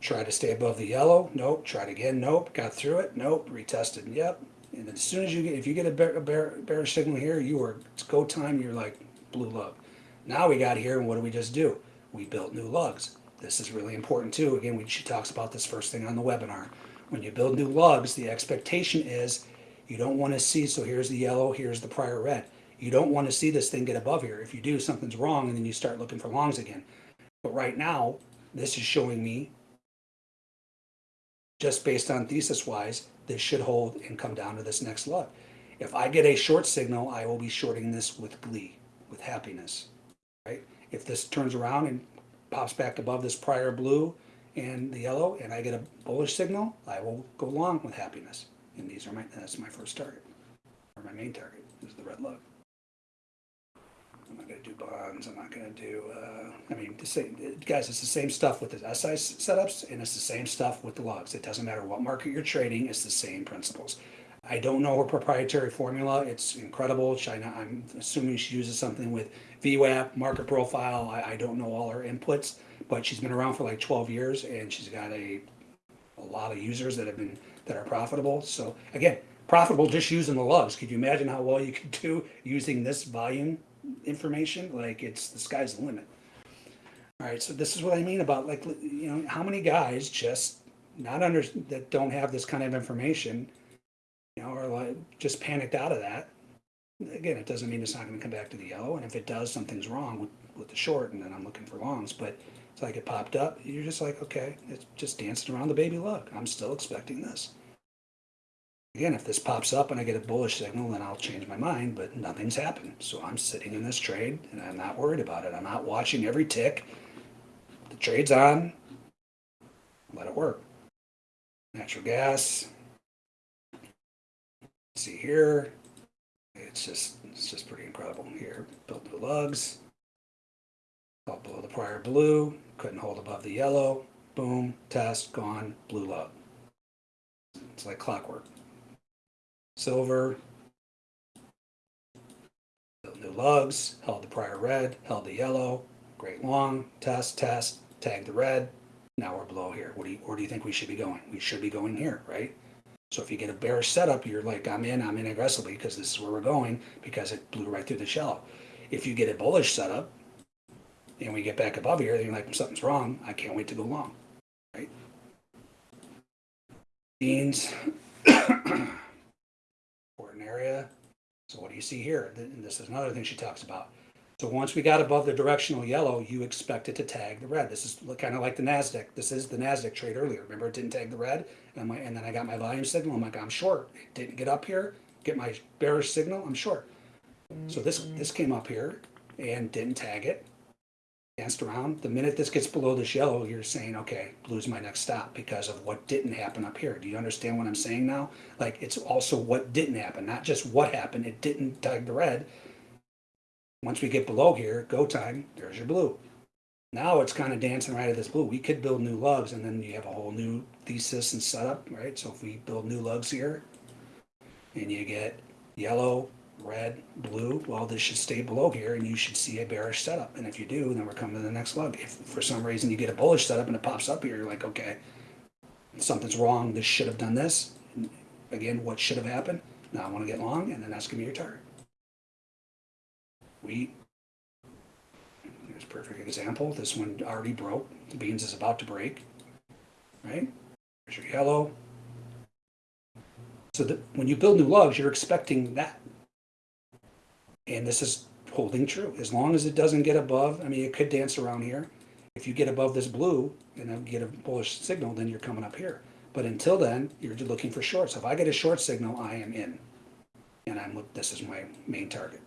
B: Try to stay above the yellow. Nope. Tried again. Nope. Got through it. Nope. Retested. Yep. And as soon as you get, if you get a bear, bear, bearish signal here, you are, it's go time. You're like blue lug. Now we got here, and what do we just do? We built new lugs. This is really important too. Again, we, she talks about this first thing on the webinar. When you build new lugs, the expectation is you don't want to see, so here's the yellow, here's the prior red. You don't want to see this thing get above here. If you do, something's wrong, and then you start looking for longs again. But right now, this is showing me just based on thesis wise, this should hold and come down to this next lug. If I get a short signal, I will be shorting this with glee, with happiness, right? If this turns around and pops back above this prior blue and the yellow, and I get a bullish signal, I will go long with happiness. And these are my, that's my first target, or my main target, is the red lug. I'm not gonna do bonds, I'm not gonna do, uh, I mean, the same, guys, it's the same stuff with the SI setups, and it's the same stuff with the logs. It doesn't matter what market you're trading, it's the same principles. I don't know her proprietary formula, it's incredible, China, I'm assuming she uses something with VWAP, market profile, I, I don't know all her inputs, but she's been around for like twelve years, and she's got a, a lot of users that have been, that are profitable, so, again, profitable just using the lugs, could you imagine how well you could do using this volume information, like it's the sky's the limit. All right, so this is what I mean about like you know how many guys just not under that don't have this kind of information, you know, are like just panicked out of that. Again, it doesn't mean it's not going to come back to the yellow, and if it does, something's wrong with with the short, and then I'm looking for longs. But It's like it popped up. You're just like, okay, it's just dancing around the baby lug. I'm still expecting this. Again, if this pops up and I get a bullish signal, then I'll change my mind, but nothing's happened. So I'm sitting in this trade and I'm not worried about it. I'm not watching every tick. The trade's on. Let it work. Natural gas. See here. It's just it's just pretty incredible here. Built new lugs. Fell below the prior blue. Couldn't hold above the yellow. Boom. Test. Gone. Blue lug. It's like clockwork. Silver. Built new lugs. Held the prior red. Held the yellow. Great long. Test. Test. Tag the red. Now we're below here. What do you, where do you think we should be going? We should be going here, right? So if you get a bearish setup, you're like, I'm in, I'm in aggressively because this is where we're going because it blew right through the shell. If you get a bullish setup and we get back above here, then you're like, something's wrong. I can't wait to go long, right? Beans, important area. So what do you see here? And this is another thing she talks about. So once we got above the directional yellow, you expect it to tag the red. This is kind of like the Nasdaq. This is the Nasdaq trade earlier. Remember, it didn't tag the red, and, my, and then I got my volume signal. I'm like, I'm short. It didn't get up here. Get my bearish signal. I'm short. So this mm. this came up here and didn't tag it. Danced around. The minute this gets below this yellow, you're saying, okay, blue's my next stop because of what didn't happen up here. Do you understand what I'm saying now? Like it's also what didn't happen, not just what happened. It didn't tag the red. Once we get below here, go time, there's your blue. Now it's kind of dancing right at this blue. We could build new lugs and then you have a whole new thesis and setup, right? So if we build new lugs here and you get yellow, red, blue, well, this should stay below here and you should see a bearish setup. And if you do, then we're coming to the next lug. If for some reason you get a bullish setup and it pops up here, you're like, okay, something's wrong. This should have done this. Again, what should have happened? Now I want to get long and then that's going to be your target wheat. Here's a perfect example. This one already broke. The beans is about to break. Right? There's your yellow. So that when you build new lugs, you're expecting that. And this is holding true. As long as it doesn't get above, I mean, it could dance around here. If you get above this blue and get a bullish signal, then you're coming up here. But until then, you're looking for shorts. If I get a short signal, I am in. And I'm this is my main target.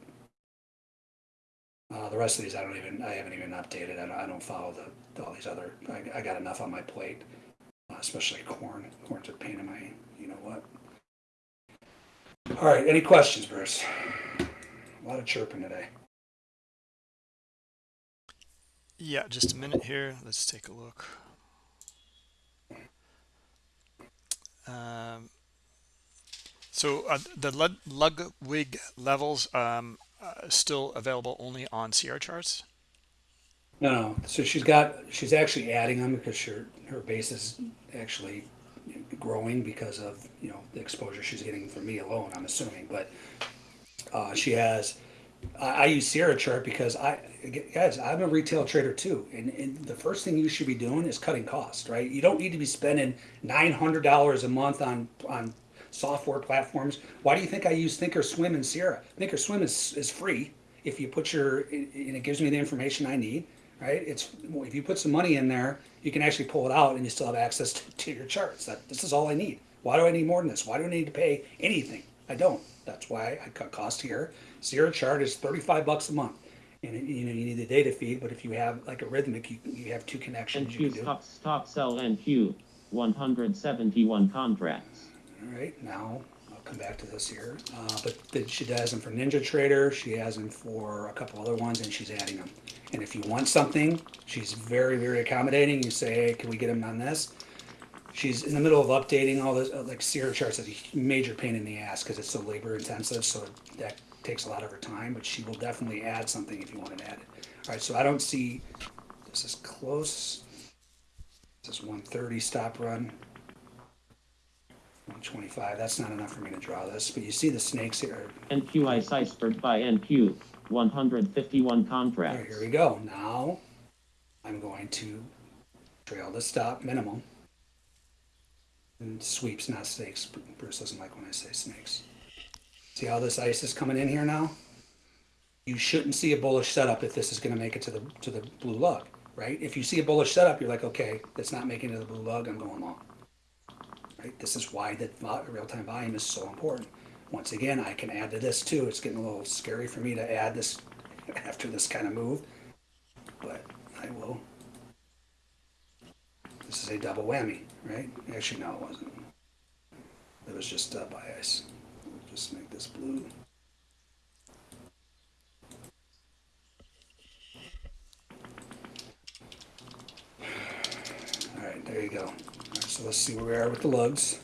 B: Uh, the rest of these, I don't even, I haven't even updated. I don't, I don't follow the, all these other, I, I got enough on my plate, uh, especially corn. Corn's a pain in my, you know what? All right, any questions, Bruce? A lot of chirping today.
A: Yeah, just a minute here. Let's take a look. Um, so uh, the Lud- Ludwig levels um, uh, still available only on Sierra charts.
B: No, no, so she's got, she's actually adding them because her, her base is actually growing because of, you know, the exposure she's getting from me alone, I'm assuming, but uh, she has, I, I use Sierra chart because I, guys, I'm a retail trader too. And, and the first thing you should be doing is cutting costs, right? You don't need to be spending $900 a month on, on software platforms. Why do you think I use Thinkorswim and Sierra? Thinkorswim is, is free if you put your, and it gives me the information I need, right? It's, if you put some money in there, you can actually pull it out and you still have access to, to your charts. That, this is all I need. Why do I need more than this? Why do I need to pay anything? I don't. That's why I cut costs here. Sierra chart is 35 bucks a month. And you know, you need the data feed, but if you have like a Rithmic, you, you have two connections you
C: NQ
B: can do.
C: stop, stop sell NQ. 171 contracts.
B: All right, now I'll come back to this here. Uh, but then she has them for Ninja Trader, she has them for a couple other ones, and she's adding them. And if you want something, she's very, very accommodating. You say, hey, can we get them on this? She's in the middle of updating all this, uh, like Sierra charts is a major pain in the ass because it's so labor intensive, so that takes a lot of her time, but she will definitely add something if you want to add it. All right, so I don't see, this is close. This is one thirty stop run. 125, that's not enough for me to draw this, but you see the snakes here.
C: NQI Ciphered by NQ. 151
B: All right,
C: contracts.
B: here we go. Now, I'm going to trail the stop minimum. And sweeps, not snakes. Bruce doesn't like when I say snakes. See how this ice is coming in here now? You shouldn't see a bullish setup if this is gonna make it to the, to the blue lug. right? If you see a bullish setup, you're like, okay, that's not making it to the blue lug, I'm going long. Right? This is why the real-time volume is so important. Once again, I can add to this too. It's getting a little scary for me to add this after this kind of move, but I will. This is a double whammy, right? Actually, no, it wasn't. It was just uh, bias. We'll just make this blue. All right, there you go. So let's see where we are with the lugs.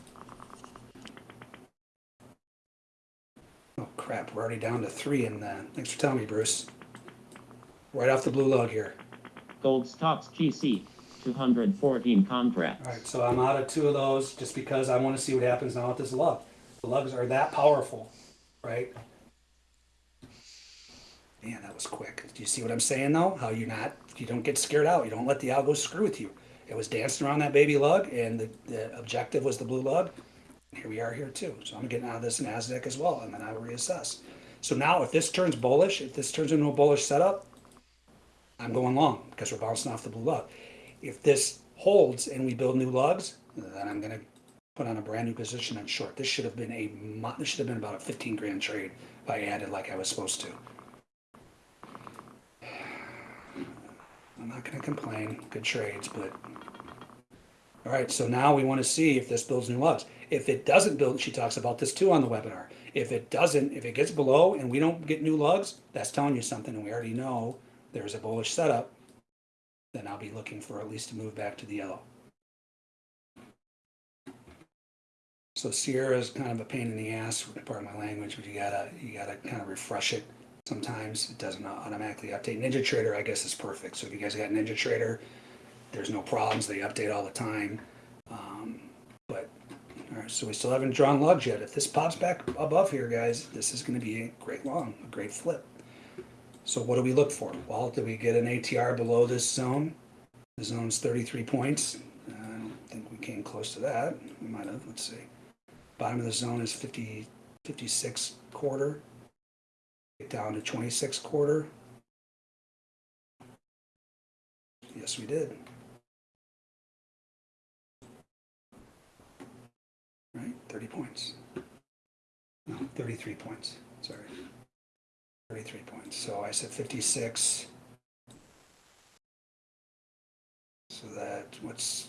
B: Oh crap, we're already down to three in the, thanks for telling me, Bruce. Right off the blue lug here.
C: Gold stocks GC, 214 contracts.
B: All right, so I'm out of two of those just because I want to see what happens now with this lug. The lugs are that powerful, right? Man, that was quick. Do you see what I'm saying though? How you not, you don't get scared out. You don't let the algo screw with you. It was dancing around that baby lug and the, the objective was the blue lug. Here we are here too. So I'm getting out of this NASDAQ as well and then I will reassess. So now if this turns bullish, if this turns into a bullish setup, I'm going long because we're bouncing off the blue lug. If this holds and we build new lugs, then I'm gonna put on a brand new position on short. This should have been a this should have been about a 15 grand trade if I added like I was supposed to. I'm not gonna complain. Good trades, but all right. So now we want to see if this builds new lugs. If it doesn't build, she talks about this too on the webinar. If it doesn't, if it gets below and we don't get new lugs, that's telling you something, and we already know there's a bullish setup then I'll be looking for at least to move back to the yellow. So Sierra is kind of a pain in the ass, part of my language, but you gotta, you gotta kind of refresh it. Sometimes it doesn't automatically update. Ninja Trader, I guess, is perfect. So if you guys got Ninja Trader, there's no problems. They update all the time. Um, but, all right, so we still haven't drawn lugs yet. If this pops back above here, guys, this is gonna be a great long, a great flip. So what do we look for? Well, do we get an ATR below this zone? The zone's 33 points. Uh, I don't think we came close to that. We might have, let's see. Bottom of the zone is 50, 56 quarter. Down to 26 quarter. Yes, we did. 30 points. No, 33 points, sorry. 33 points. So I said 56. So that, what's,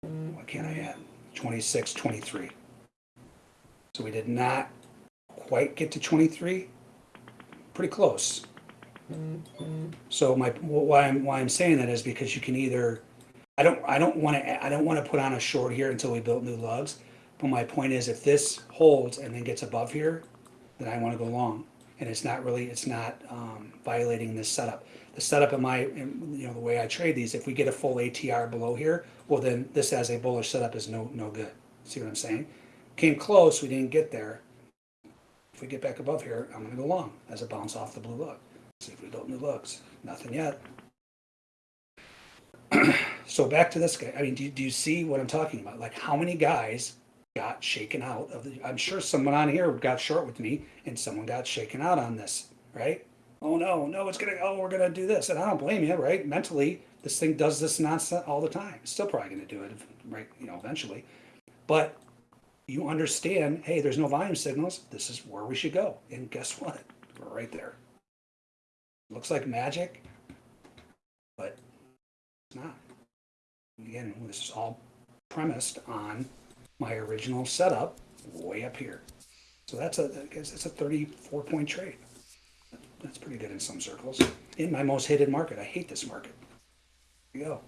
B: what can I add? 26, 23. So we did not quite get to 23. Pretty close. So my, why I'm, why I'm saying that is because you can either, I don't, I don't want to, I don't want to put on a short here until we build new lugs. But my point is if this holds and then gets above here, then I want to go long. And it's not really, it's not um, violating this setup. The setup in my, in, you know, the way I trade these, if we get a full ATR below here, well then this as a bullish setup is no, no good. See what I'm saying? Came close, we didn't get there. If we get back above here, I'm gonna go long as a bounce off the blue lug. See if we build new lugs. Nothing yet. so back to this guy. I mean, do, you- do you see what I'm talking about? Like how many guys got shaken out of the, I'm sure someone on here got short with me and someone got shaken out on this, right? Oh no, no, it's gonna, oh, we're gonna do this. And I don't blame you, right? Mentally, this thing does this nonsense all the time. Still probably gonna do it, right, you know, eventually. But you understand, hey, there's no volume signals. This is where we should go. And guess what? We're right there. Looks like magic, but it's not. Again, this is all premised on my original setup way up here. So that's a, that's a 34 point trade. That's pretty good in some circles. In my most hated market, I hate this market. There you go.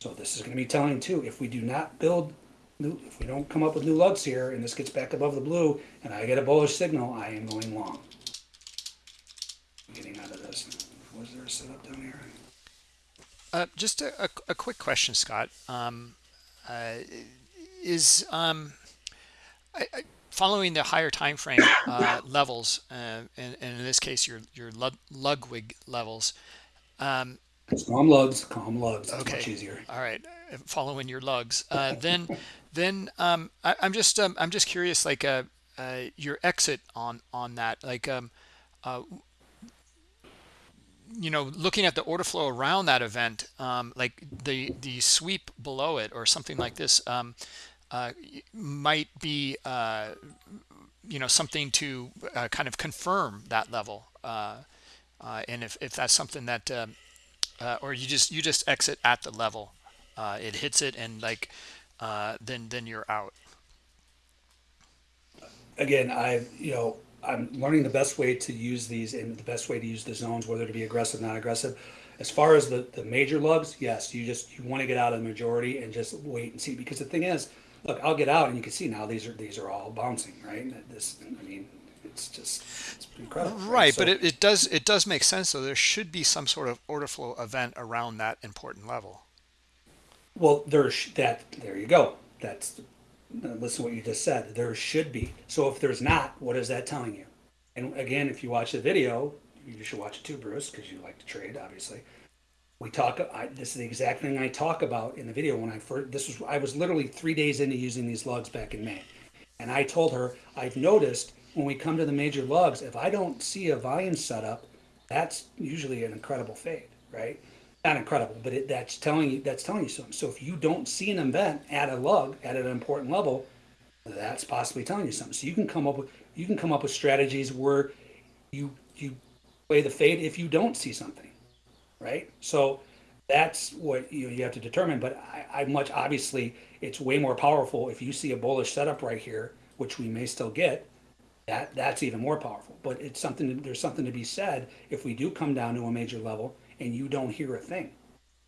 B: So this is going to be telling too, if we do not build new, if we don't come up with new lugs here and this gets back above the blue and I get a bullish signal, I am going long. I'm Getting out of this. Was there a setup down here?
A: Uh, just a, a, a quick question, Scott. Um, uh, is um, I, I, following the higher time frame uh, levels, uh, and, and, in this case, your your Ludwig levels. Um,
B: calm lugs, calm lugs. It's
A: okay.
B: much easier.
A: All right, following your lugs. Uh, then, then um, I, am just um, I'm just curious, like uh, uh, your exit on on that, like um, uh, you know, looking at the order flow around that event, um, like the the sweep below it or something like this, um, uh, might be uh, you know something to uh, kind of confirm that level. Uh, uh, and if, if that's something that um, uh, or you just you just exit at the level, it hits it and like then then you're out.
B: Again, I you know I'm learning the best way to use these and the best way to use the zones, whether to be aggressive, not aggressive. As far as the, the major lugs, yes, you just you want to get out of the majority and just wait and see. Because the thing is, look, I'll get out and you can see now these are these are all bouncing, right? This, I mean, it's just it's incredible.
A: Right,
B: So-
A: but it, it does it does make sense though. There should be some sort of order flow event around that important level.
B: Well, there's that, there you go. That's, Uh, listen to what you just said. There should be. So if there's not, what is that telling you? And again, if you watch the video, you should watch it too, Bruce, because you like to trade, obviously. We talk, I, this is the exact thing I talk about in the video when I first, this was, I was literally three days into using these lugs back in May. And I told her, I've noticed when we come to the major lugs, if I don't see a volume setup, that's usually an incredible fade, right? Not incredible, but it, that's telling you that's telling you something. So if you don't see an event at a lug at an important level, that's possibly telling you something. So you can come up with you can come up with strategies where you you play the fade if you don't see something, right? So that's what you you have to determine. But I, I much obviously it's way more powerful if you see a bullish setup right here, which we may still get. That that's even more powerful. But it's something. There's something to be said if we do come down to a major level and you don't hear a thing,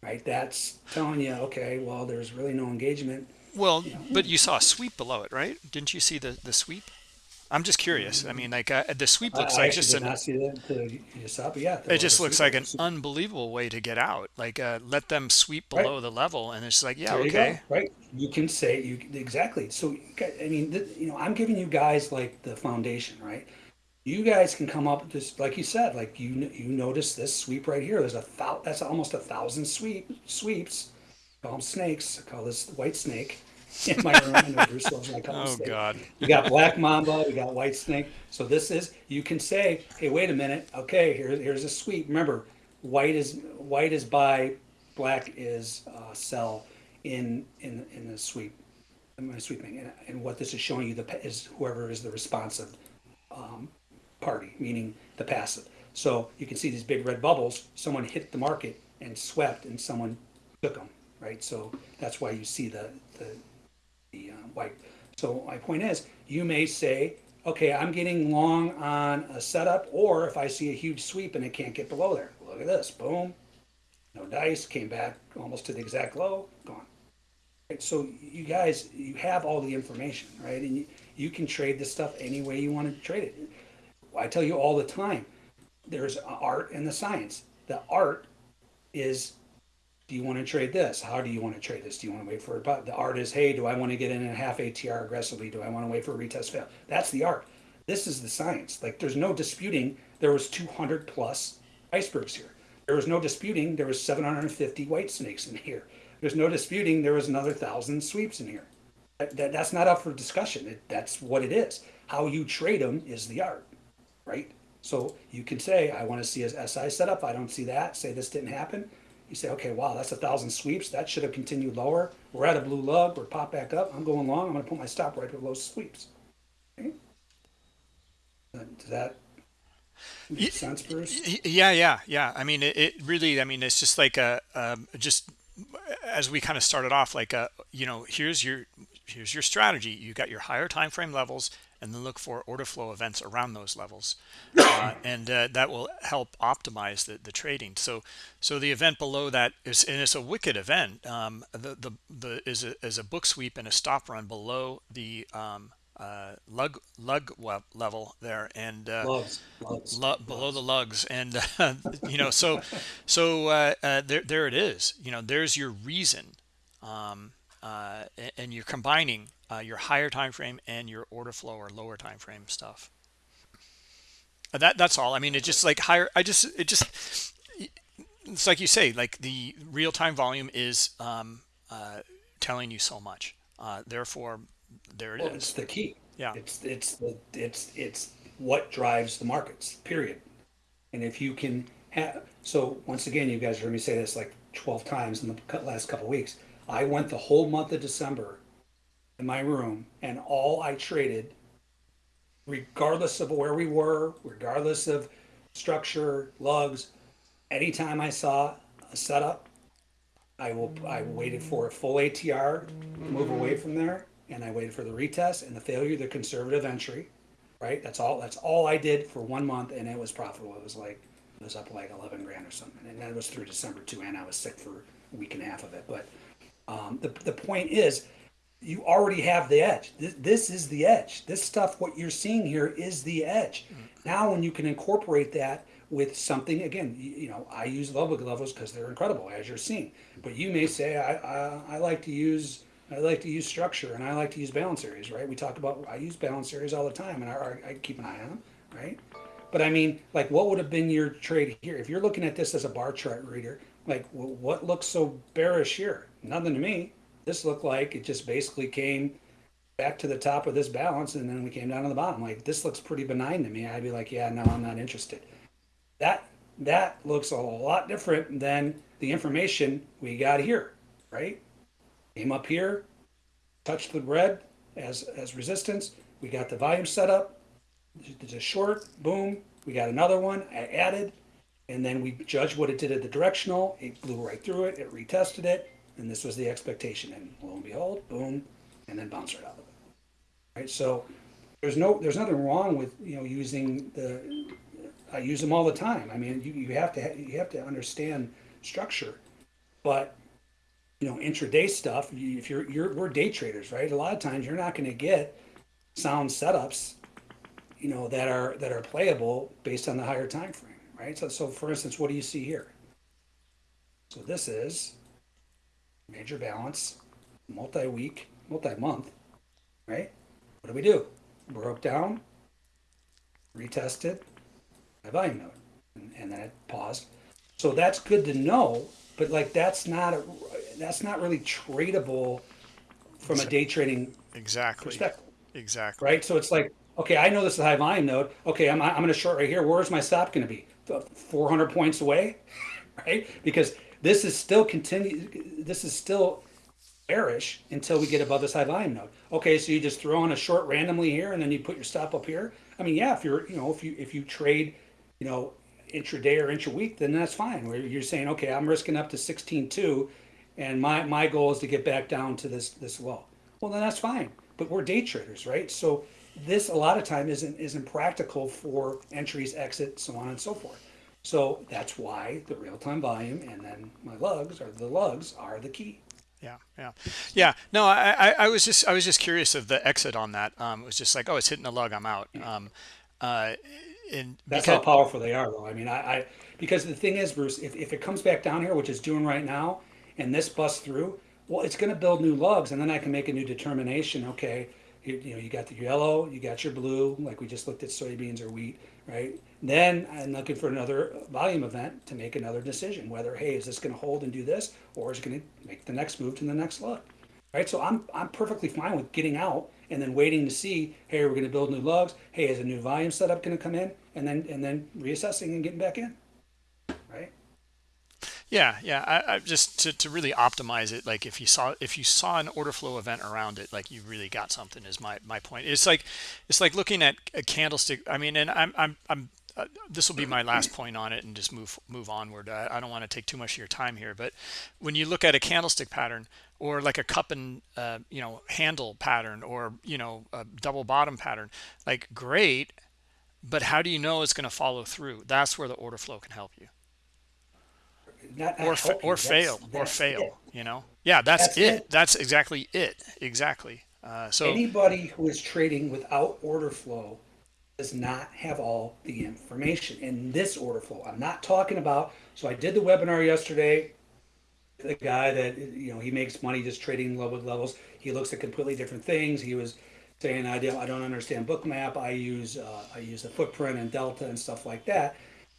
B: right? That's telling you, okay, well, there's really no engagement.
A: Well, but you saw a sweep below it, right? Didn't you see the the sweep? I'm just curious. I mean, like uh, the sweep looks
B: I
A: like just an
B: not see that to you saw, but yeah,
A: it just looks like an unbelievable way to get out. Like uh, let them sweep
B: Right.
A: below the level, and it's like yeah,
B: There you
A: okay.
B: right? You can say you exactly. So I mean, you know, I'm giving you guys like the foundation, right? You guys can come up with this, like you said, like you you notice this sweep right here. There's a thou, that's almost a thousand sweep sweeps. I call them snakes. I call this white snake in my room. I know Bruce loves when I call
A: Oh
B: snake.
A: God.
B: You got black mamba, we got white snake. So this is you can say, hey, wait a minute. Okay, here's here's a sweep. Remember, white is white is buy, black is uh, sell in in in the sweep, my sweeping. And, and what this is showing you the is whoever is the responsive um, party, meaning the passive. So you can see these big red bubbles. Someone hit the market and swept, and someone took them, right? So that's why you see the the the uh, white. So my point is, you may say, okay, I'm getting long on a setup, or if I see a huge sweep and it can't get below there, look at this, boom, no dice, came back almost to the exact low, gone. Right, So you guys, you have all the information, right? And you, you can trade this stuff any way you want to trade it. I tell you all the time, there's art and the science. The art is do you want to trade this? How do you want to trade this? Do you want to wait for it? But the art is, hey, do I want to get in a half ATR aggressively? Do I want to wait for a retest fail? That's the art. This is the science. Like there's no disputing there was 200 plus icebergs here. There was no disputing there was 750 white snakes in here. There's no disputing there was another thousand sweeps in here. That, that, that's not up for discussion. It, that's what it is. How you trade them is the art, right? So you can say, I want to see a SI setup. I don't see that. Say this didn't happen. You say, okay, wow, that's a thousand sweeps. That should have continued lower. We're at a blue lug. We're pop back up. I'm going long. I'm going to put my stop right below sweeps. Okay? Uh, Does that make sense, Bruce?
A: Yeah, yeah, yeah. I mean, it, it really. I mean, it's just like a um, just as we kind of started off, like a you know, here's your here's your strategy. You got your higher time frame levels, and then look for order flow events around those levels, uh, and uh, that will help optimize the, the trading. So, so the event below that is, and it's a wicked event. Um, the the the is a is a book sweep and a stop run below the um, uh, lug lug level there, and uh,
B: Loves, loves.
A: lu- below the lugs and uh, you know so so uh, uh, there there it is you know there's your reason um, uh, and you're combining uh, your higher time frame and your order flow or lower time frame stuff Uh, that that's all i mean it just like higher i just it just it's like you say like the real-time volume is um, uh, telling you so much uh, therefore there it is.
B: Well, it's the key.
A: Yeah.
B: It's it's the it's it's what drives the markets. Period. And if you can have so once again, you guys heard me say this like twelve times in the last couple weeks. I went the whole month of December in my room and all I traded, regardless of where we were, regardless of structure, lugs, anytime I saw a setup, I will, I waited for a full ATR, move away from there, and I waited for the retest and the failure, the conservative entry, right? That's all, that's all I did for one month and it was profitable. It was like, it was up like eleven grand or something. And that was through December too, and I was sick for a week and a half of it. But, um, the, the point is, you already have the edge. This, this is the edge. This stuff, what you're seeing here is the edge. Mm-hmm. Now, when you can incorporate that with something, again, you, you know, I use Ludwig levels because they're incredible, as you're seeing. But you may say, I, I, I like to use, I like to use structure and I like to use balance areas, right? We talk about, I use balance areas all the time and I, I keep an eye on them, right? But I mean, like, what would have been your trade here? If you're looking at this as a bar chart reader, like, wh- what looks so bearish here? Nothing to me. This looked like it just basically came back to the top of this balance and then we came down to the bottom. Like, this looks pretty benign to me. I'd be like, yeah, no, I'm not interested. That that looks a lot different than the information we got here, right? Came up here, touched the red as as resistance. We got the volume set up. There's a short, boom. We got another one. I added, and then we judged what it did at the directional. It blew right through it. It retested it, and this was the expectation. And lo and behold, boom, and then bounced right out of it. Right. So there's no there's nothing wrong with you know using the I use them all the time. I mean, you, you have to ha- you have to understand structure, but you know intraday stuff. If you're you're we're day traders, right? A lot of times you're not going to get sound setups, you know that are that are playable based on the higher time frame, right? So so for instance, what do you see here? So this is major balance, multi-week, multi-month, right? What do we do? Broke down, retested, my volume node, and, and then it paused. So that's good to know, but like that's not a, that's not really tradable from a day trading
A: Exactly.
B: perspective,
A: Exactly.
B: right? So it's like, okay, I know this is a high volume node. Okay, I'm I'm going to short right here. Where's my stop going to be? 400 points away, right? Because this is still continue. This is still bearish until we get above this high volume node. Okay, so you just throw on a short randomly here, and then you put your stop up here. I mean, yeah, if you're, you know, if you if you trade, you know, intraday or intra-week, then that's fine. Where you're saying, okay, I'm risking up to 16.2, and my my goal is to get back down to this this low. Well, then that's fine. But we're day traders, right? So this a lot of time isn't isn't practical for entries, exit, so on and so forth. So that's why the real-time volume and then my lugs or the lugs are the key.
A: Yeah, yeah, yeah. No, I, I, I was just, I was just curious of the exit on that. Um, it was just like, oh, it's hitting a lug, I'm out. Um, uh, and
B: That's
A: because,
B: how powerful they are, though. I mean, I, I because the thing is, Bruce, if, if it comes back down here, which it's doing right now, and this busts through, well, it's going to build new lugs, and then I can make a new determination. Okay, you, you know, you got the yellow, you got your blue, like we just looked at soybeans or wheat, right? Then I'm looking for another volume event to make another decision whether, hey, is this going to hold and do this, or is it going to make the next move to the next lug? right? So I'm I'm perfectly fine with getting out and then waiting to see, hey, we're going to build new lugs. Hey, is a new volume setup going to come in? And then and then reassessing and getting back in?
A: Yeah, yeah. I, I just to, to really optimize it. Like if you saw, if you saw an order flow event around it, like you really got something is my, my point. It's like, it's like looking at a candlestick. I mean, and I'm, I'm, I'm, uh, this will be my last point on it and just move move onward I, I don't want to take too much of your time here but when you look at a candlestick pattern or like a cup and uh, you know handle pattern or you know a double bottom pattern like great but how do you know it's going to follow through that's where the order flow can help you
B: Not, not
A: or fa- or
B: That's-
A: fail or fail
B: it.
A: you know yeah that's,
B: That's
A: it.
B: it.
A: that's exactly it exactly uh, so
B: Anybody who is trading without order flow does not have all the information in this order flow. I'm not talking about. So I did the webinar yesterday. The guy that you know he makes money just trading level levels. He looks at completely different things. He was saying I don't I don't understand bookmap. I use uh, I use the footprint and delta and stuff like that,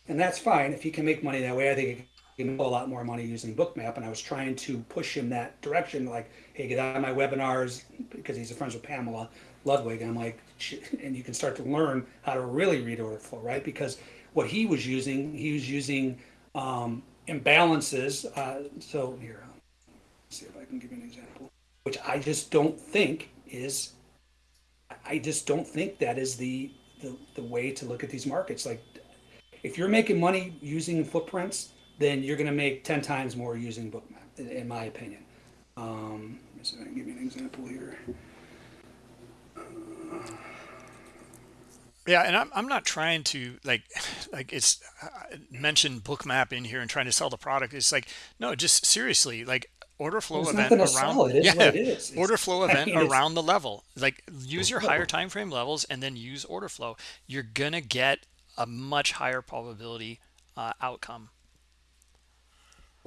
B: and that's fine if he can make money that way. I think he can make a lot more money using bookmap. And I was trying to push him that direction, like hey, get out of my webinars because he's a friends with Pamela Ludwig. And I'm like, and you can start to learn how to really read order flow, right? Because what he was using, he was using um, imbalances. Uh, so here, let's see if I can give you an example, which I just don't think is. I just don't think that is the the, the way to look at these markets. Like, if you're making money using footprints, then you're going to make ten times more using Bookmap, in, in my opinion. Um, so I can give you an example here.
A: Yeah, and I'm I'm not trying to like like it's uh, mention bookmap in here and trying to sell the product. It's like no, just seriously like order flow
B: There's
A: event around.
B: It
A: yeah
B: it is.
A: Order flow
B: I
A: event
B: mean,
A: around the level. Like use your higher time frame levels and then use order flow. You're gonna get a much higher probability uh, outcome.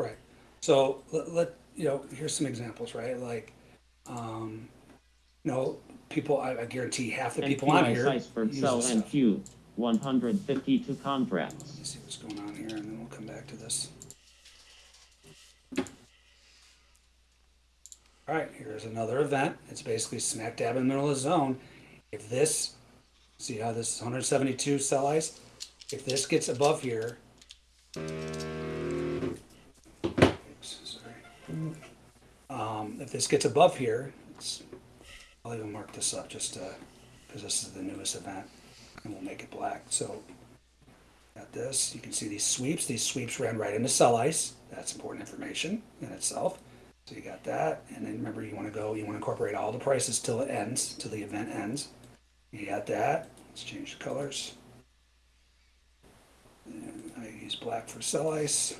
B: Right. So let, let you know. Here's some examples. Right. Like, um, you know, people. I, I guarantee half the people on here use
C: sell
B: stuff.
C: 152 contracts.
B: Let's see what's going on here, and then we'll come back to this. All right, here's another event. It's basically smack dab in the middle of the zone. If this, see how this is 172 sell ice? If this gets above here, Um, if this gets above here, I'll even mark this up just because this is the newest event, and we'll make it black. So Got this. You can see these sweeps. These sweeps ran right into sell ice. That's important information in itself. So you got that. And then remember, you want to go, you want to incorporate all the prices till it ends, till the event ends. You got that. Let's change the colors. And I use black for sell ice.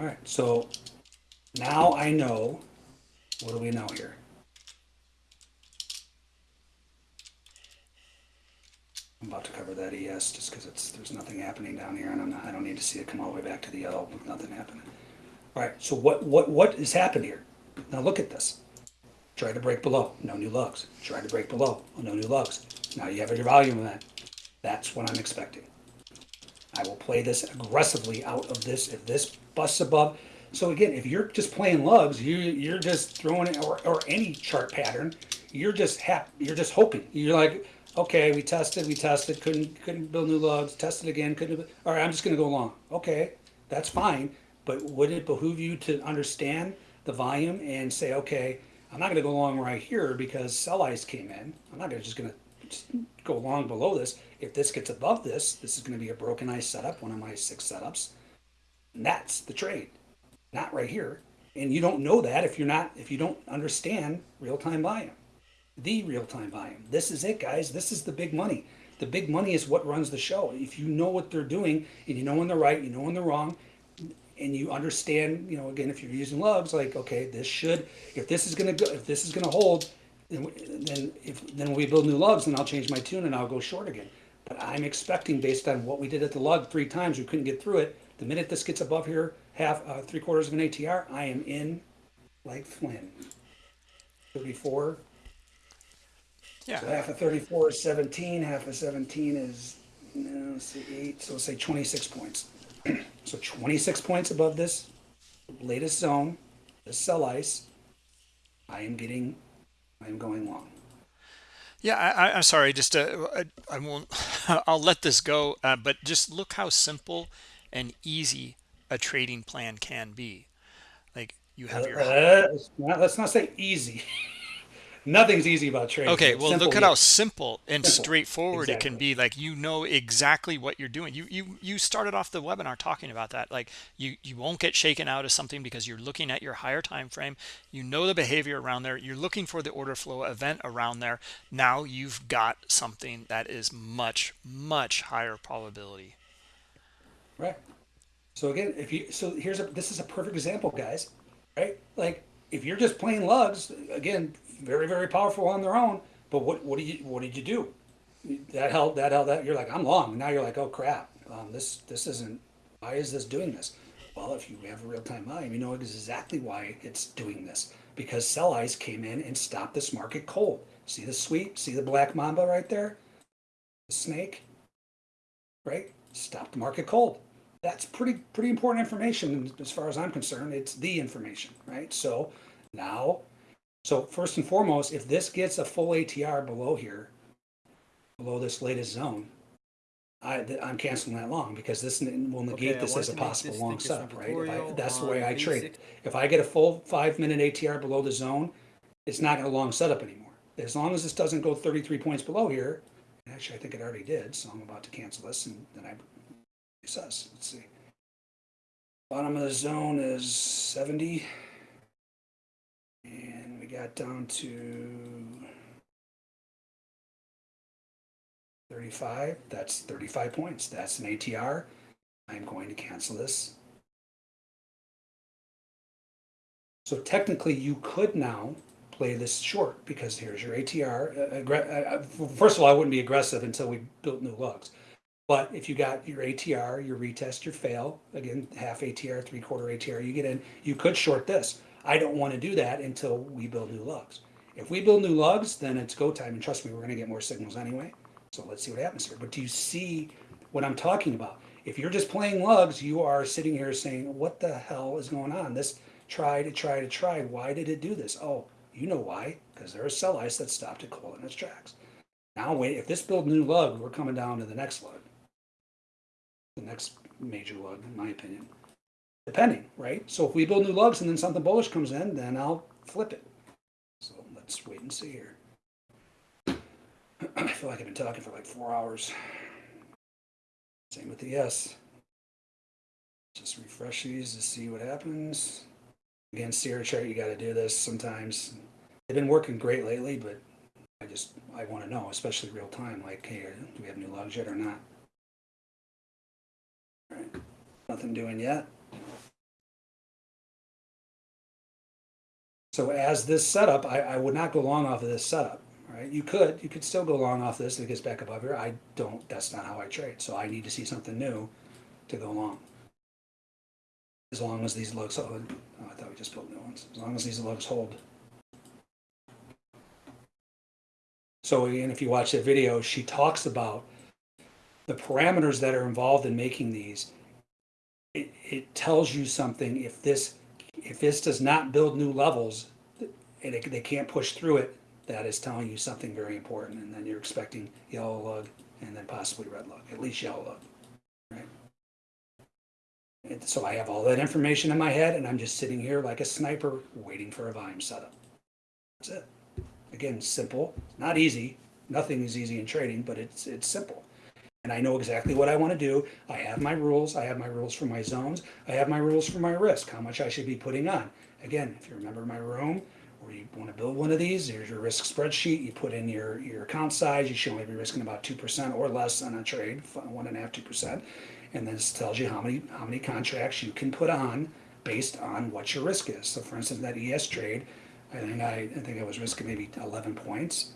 B: All right, so now I know, what do we know here? I'm about to cover that ES just because it's, there's nothing happening down here and I'm not, I don't need to see it come all the way back to the yellow with nothing happening. All right, so what, what, what has happened here? Now look at this. Try to break below, no new lugs. Try to break below, no new lugs. Now you have your volume that. That's what I'm expecting. I will play this aggressively out of this if this busts above. So again, if you're just playing lugs, you you're just throwing it or, or any chart pattern, you're just hap, you're just hoping. You're like, okay, we tested, we tested, couldn't couldn't build new lugs, tested again, couldn't. All right, I'm just gonna go along. Okay, that's fine. But would it behoove you to understand the volume and say, okay, I'm not gonna go along right here because sell ice came in. I'm not gonna just gonna just go long below this. If this gets above this, this is going to be a broken ice setup, one of my six setups. And that's the trade, not right here. And you don't know that if you're not, if you don't understand real time volume, the real time volume. This is it, guys. This is the big money. The big money is what runs the show. If you know what they're doing and you know when they're right, you know when they're wrong, and you understand, you know, again, if you're using lugs, like, okay, this should, if this is going to go, if this is going to hold, then, then if then when we build new lugs, then I'll change my tune and I'll go short again. But I'm expecting, based on what we did at the lug three times, we couldn't get through it. The minute this gets above here, half, uh, three quarters of an ATR, I am in like Flynn. 34.
A: Yeah.
B: So half of 34 is 17. Half of 17 is, no, let's see, eight. So let's say 26 points. so 26 points above this latest zone, the sell ice. I am getting, I am going long.
A: Yeah, I, I'm sorry. Just uh, I, I won't. I'll let this go. Uh, but just look how simple and easy a trading plan can be. Like you have your
B: Uh, let's not- let's not say easy. Nothing's easy about trading.
A: Okay, well,
B: simple,
A: look at how simple and
B: Simple.
A: straightforward it can be. Like you know exactly what you're doing. You you you started off the webinar talking about that. Like you you won't get shaken out of something because you're looking at your higher time frame. You know the behavior around there. You're looking for the order flow event around there. Now you've got something that is much much higher probability.
B: Right. So again, if you so here's a this is a perfect example, guys. Right? Like if you're just playing lugs, again, very very powerful on their own. But what what do you what did you do? That helped, that held that you're like I'm long. Now you're like oh crap. Um, this this isn't. Why is this doing this? Well, if you have a real time volume, you know exactly why it's doing this because sell ice came in and stopped this market cold. See the sweep? See the black mamba right there? The snake, right? Stop the market cold. that's pretty, pretty important information as far as I'm concerned. It's the information, right? So now, so first and foremost, if this gets a full ATR below here, below this latest zone, I, I'm canceling that long because this will negate
D: Okay,
B: this as a possible long
D: a
B: setup, right? I, that's the way I trade
D: basic-
B: it. If I get a full five minute ATR below the zone, it's not gonna long setup anymore. As long as this doesn't go thirty-three points below here, actually, I think it already did, so I'm about to cancel this and then I recess, let's see. Bottom of the zone is seventy. And we got down to thirty-five, that's thirty-five points, that's an ATR. I'm going to cancel this. So technically, you could now play this short because here's your ATR. Uh, uh, uh, First of all, I wouldn't be aggressive until we built new lugs. But if you got your ATR, your retest, your fail, again, half ATR, three quarter ATR, you get in, you could short this. I don't want to do that until we build new lugs. If we build new lugs, then it's go time. And trust me, we're going to get more signals anyway. So let's see what happens here. But do you see what I'm talking about? If you're just playing lugs, you are sitting here saying, what the hell is going on? This try to try to try. Why did it do this? Oh, you know why? Because there is sell ice that stopped it cold in its tracks. Now wait, if this build new lug, we're coming down to the next lug. The next major lug, in my opinion. Depending, right? So if we build new lugs and then something bullish comes in, then I'll flip it. So let's wait and see here. I feel like I've been talking for like four hours. Same with the ES. Just refresh these to see what happens. Again, Sierra chart, you got to do this sometimes. They've been working great lately, but I just I want to know, especially real time. Like, hey, uh, do we have new lugs yet or not? All right, nothing doing yet. So as this setup, I, I would not go long off of this setup. Right? you could you could still go long off this if it gets back above here. I don't. That's not how I trade. So I need to see something new to go long. As long as these lugs hold. Oh, I thought we just built new ones. As long as these lugs hold. So again, if you watch that video, she talks about the parameters that are involved in making these. It, it tells you something if this if this does not build new levels and they can't push through it, that is telling you something very important. And then you're expecting yellow lug and then possibly red lug, at least yellow lug, right? And so I have all that information in my head and I'm just sitting here like a sniper waiting for a volume setup. That's it. Again, simple, not easy. Nothing is easy in trading, but it's it's simple. And I know exactly what I want to do. I have my rules. I have my rules for my zones. I have my rules for my risk, how much I should be putting on. Again, if you remember my room, or you want to build one of these, here's your risk spreadsheet. You put in your, your account size. You should only be risking about 2% or less on a trade, one and a half, 2%. And this tells you how many, how many contracts you can put on based on what your risk is. So for instance, that ES trade, I think I, I think I was risking maybe 11 points.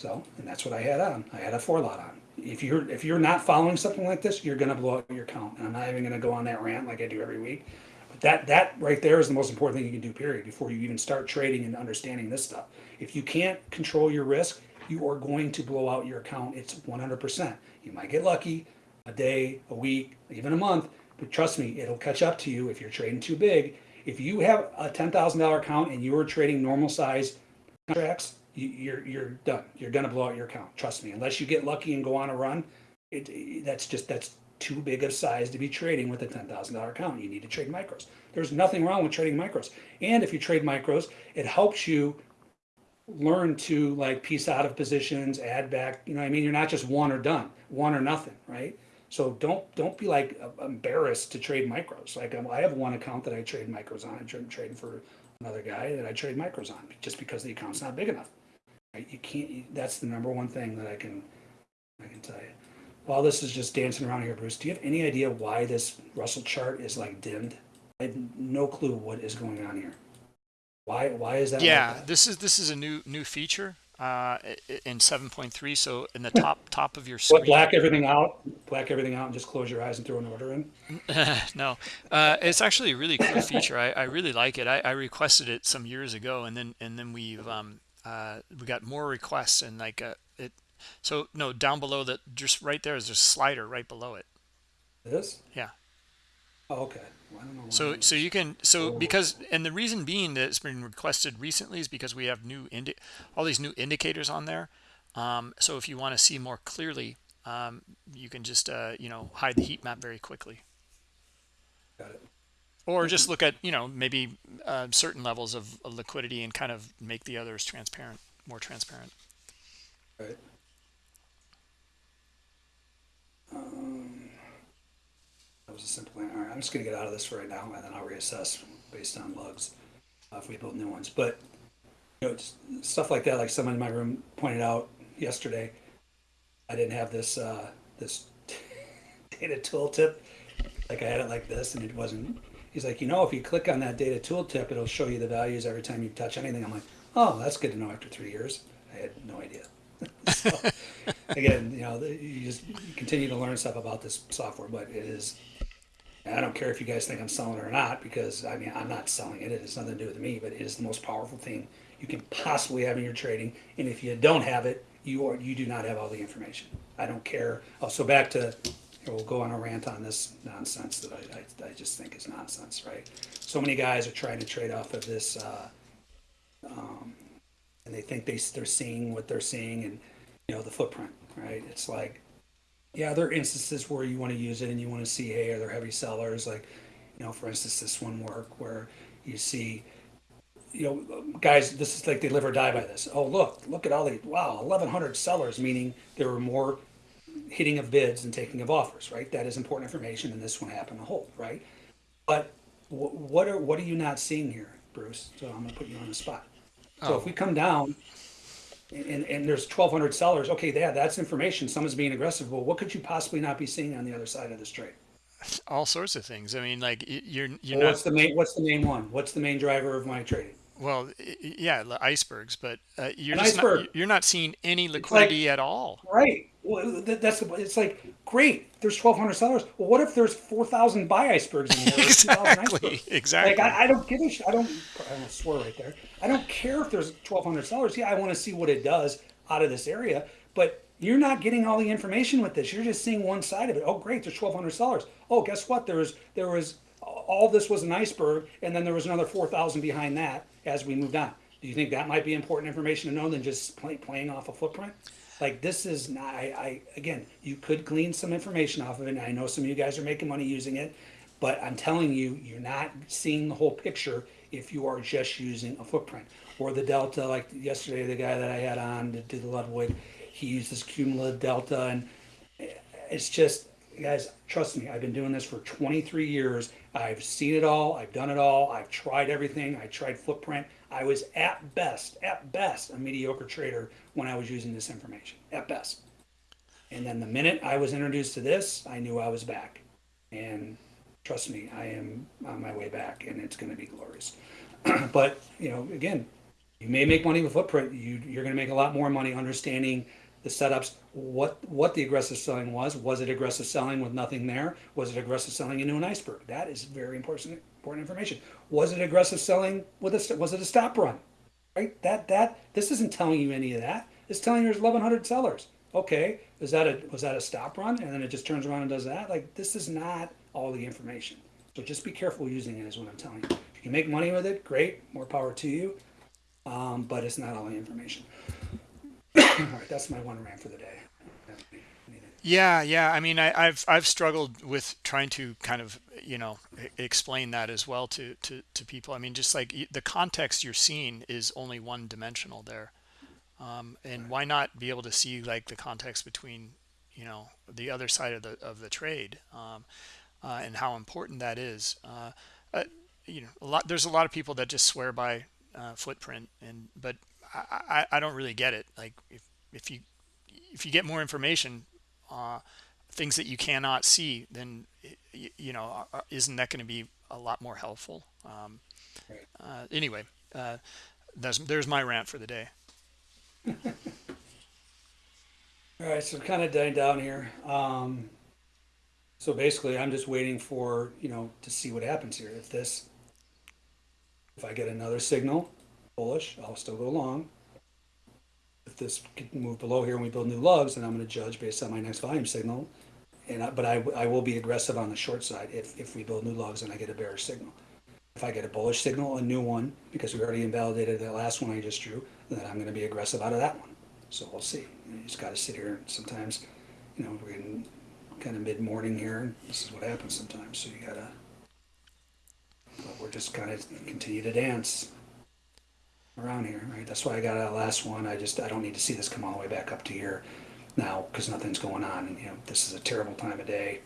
B: So, and that's what I had on. I had a four lot on. If you're if you're not following something like this, you're gonna blow up your account. And I'm not even gonna go on that rant like I do every week. But that that right there is the most important thing you can do, period, before you even start trading and understanding this stuff. If you can't control your risk, you are going to blow out your account. It's 100%. You might get lucky a day, a week, even a month, but trust me, it'll catch up to you if you're trading too big. If you have a $10,000 account and you are trading normal size contracts, you're you're done. You're gonna blow out your account. Trust me. Unless you get lucky and go on a run, it, that's just that's too big of size to be trading with a ten thousand dollar account. You need to trade micros. There's nothing wrong with trading micros. And if you trade micros, it helps you learn to like piece out of positions, add back. You know, I mean, you're not just one or done, one or nothing, right? So don't don't be like embarrassed to trade micros. Like um, I have one account that I trade micros on. I'm trading for another guy that I trade micros on just because the account's not big enough. Right? You can't. You, that's the number one thing that I can I can tell you. While this is just dancing around here, Bruce, do you have any idea why this Russell chart is like dimmed? I have no clue what is going on here. Why why is that? like
A: Yeah,
B: that?
A: this is this is a new new feature uh, in 7.3. So in the top top of your
B: What,
A: screen,
B: black everything out, black everything out, and just close your eyes and throw an order in.
A: no, uh, it's actually a really cool feature. I, I really like it. I, I requested it some years ago, and then and then we've um uh we got more requests and like uh, it. So no, down below that, just right there is a slider right below it.
B: This?
A: Yeah,
B: Oh, okay. Well, I don't know.
A: So so you can so
B: Oh.
A: because and the reason being that it's been requested recently is because we have new indi- all these new indicators on there. Um, so if you want to see more clearly, um, you can just uh, you know hide the heat map very quickly,
B: Got it.
A: Or just look at you know maybe uh, certain levels of, of liquidity and kind of make the others transparent, more transparent.
B: Right. Um, that was a simple one. All right, I'm just gonna get out of this for right now, and then I'll reassess based on lugs uh, if we build new ones. But you know, just stuff like that, like someone in my room pointed out yesterday. I didn't have this uh, this data tooltip. Like I had it like this, and it wasn't. He's like, you know, if you click on that data tooltip, it'll show you the values every time you touch anything. I'm like, oh, that's good to know after three years. I had no idea. so, again, you know, you just continue to learn stuff about this software, but it is. I don't care if you guys think I'm selling it or not, because I mean, I'm not selling it. It has nothing to do with me, but it is the most powerful thing you can possibly have in your trading. And if you don't have it, you are you do not have all the information. I don't care. Oh, so back to, we'll go on a rant on this nonsense that I, I, I just think is nonsense, right? So many guys are trying to trade off of this, uh, um, and they think they, they're seeing what they're seeing and, you know, the footprint, right? It's like, yeah, there are instances where you want to use it and you want to see, hey, are there heavy sellers? Like, you know, for instance, this one work where you see, you know, guys, this is like they live or die by this. Oh, look, look at all the, wow, 1,100 sellers, meaning there were more hitting of bids and taking of offers, right? That is important information, and this one happened to hold, right? But wh- what are what are you not seeing here, Bruce? So I'm going to put you on the spot. So if we come down and, and there's 1,200 sellers, okay, yeah, that's information. Someone's being aggressive. Well, what could you possibly not be seeing on the other side of this trade?
A: All sorts of things. I mean, like y- you're you're
B: Well,
A: not
B: what's the main What's the main one? What's the main driver of my trading?
A: well, y- y- yeah, icebergs, but uh, you're
B: An
A: just
B: iceberg.
A: not you're not seeing any liquidity at all.
B: Right. Well, that's the, it's like great. There's 1,200 sellers. Well, what if there's 4,000 buy icebergs in there?
A: Exactly,
B: icebergs?
A: exactly.
B: Like I, I don't give a sh- I don't. I don't swear right there. I don't care if there's 1,200 sellers. Yeah, I want to see what it does out of this area. But you're not getting all the information with this. You're just seeing one side of it. Oh, great. There's 1,200 sellers. Oh, guess what? There was there was all this was an iceberg, and then there was another 4,000 behind that as we moved on. Do you think that might be important information to know than just play, playing off a footprint? Like this is not. I, I again, you could glean some information off of it. And I know some of you guys are making money using it, but I'm telling you, you're not seeing the whole picture if you are just using a footprint or the delta. Like yesterday, the guy that I had on to do the Ludwig, he uses cumulative delta, and it's just guys trust me i've been doing this for 23 years. I've seen it all i've done it all i've tried everything i tried footprint. I was at best at best a mediocre trader when i was using this information at best. And then the minute i was introduced to this i knew i was back. And trust me i am on my way back and it's going to be glorious. But you know again you may make money with footprint. You, you're going to make a lot more money understanding the setups what what the aggressive selling was. Was it aggressive selling with nothing there? Was it aggressive selling into an iceberg? That is very important important information. Was it aggressive selling with a was it a stop run? Right? That that this isn't telling you any of that. It's telling you there's 1100 sellers. Okay is that a was that a stop run? And then it just turns around and does that? Like this is not all the information. So just be careful using it is what i'm telling you. If you can make money with it great more power to you. Um, but it's not all the information right that's my one rant for the day
A: Yeah, yeah. I mean, I, I've I've struggled with trying to kind of you know explain that as well to to to people. I mean, just like the context you're seeing is only one dimensional there, um, and why not be able to see like the context between you know the other side of the of the trade um, uh, and how important that is. Uh, uh, you know, a lot. There's a lot of people that just swear by uh, footprint, and but I, I I don't really get it. Like if if you if you get more information uh, things that you cannot see, then y- you know, uh, isn't that going to be a lot more helpful? Um, uh, anyway, uh, that's there's my rant for the day.
B: All right, so kind of dying down here. Um, so basically, I'm just waiting for you know to see what happens here. If this, if I get another signal, bullish, I'll still go long. If this can move below here and we build new lugs, then I'm going to judge based on my next volume signal, and I, but I, I will be aggressive on the short side if, if we build new lugs and I get a bearish signal. If I get a bullish signal, a new one, because we already invalidated that last one I just drew, then I'm gonna be aggressive out of that one. So we'll see. You just gotta sit here sometimes, you know, we're in kind of mid-morning here, this is what happens sometimes, so you gotta. But we're just kind of continue to dance around here, right? That's why I got that last one. I just, I don't need to see this come all the way back up to here now, because nothing's going on, and you know, this is a terrible time of day.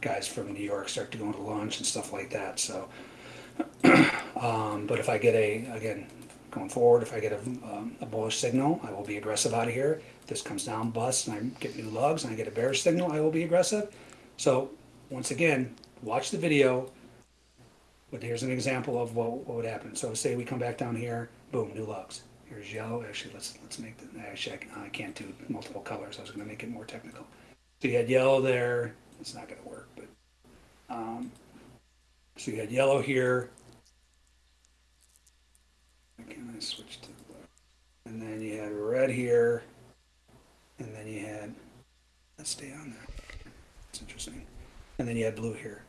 B: Guys from New York start to go to lunch and stuff like that, so. Um, but if I get a, again, going forward, if I get a, um, a bullish signal, I will be aggressive out of here. If this comes down, bust, and I get new lugs, and I get a bearish signal, I will be aggressive. So, once again, watch the video. But here's an example of what, what would happen. So say we come back down here, boom, new lugs. Here's yellow. Actually, let's let's make the. Actually, I, can, I can't do multiple colors. I was going to make it more technical. So you had yellow there. It's not going to work, but um, so you had yellow here. Can't I switch to blue? And then you had red here. And then you had, let's stay on there. It's interesting. And then you had blue here.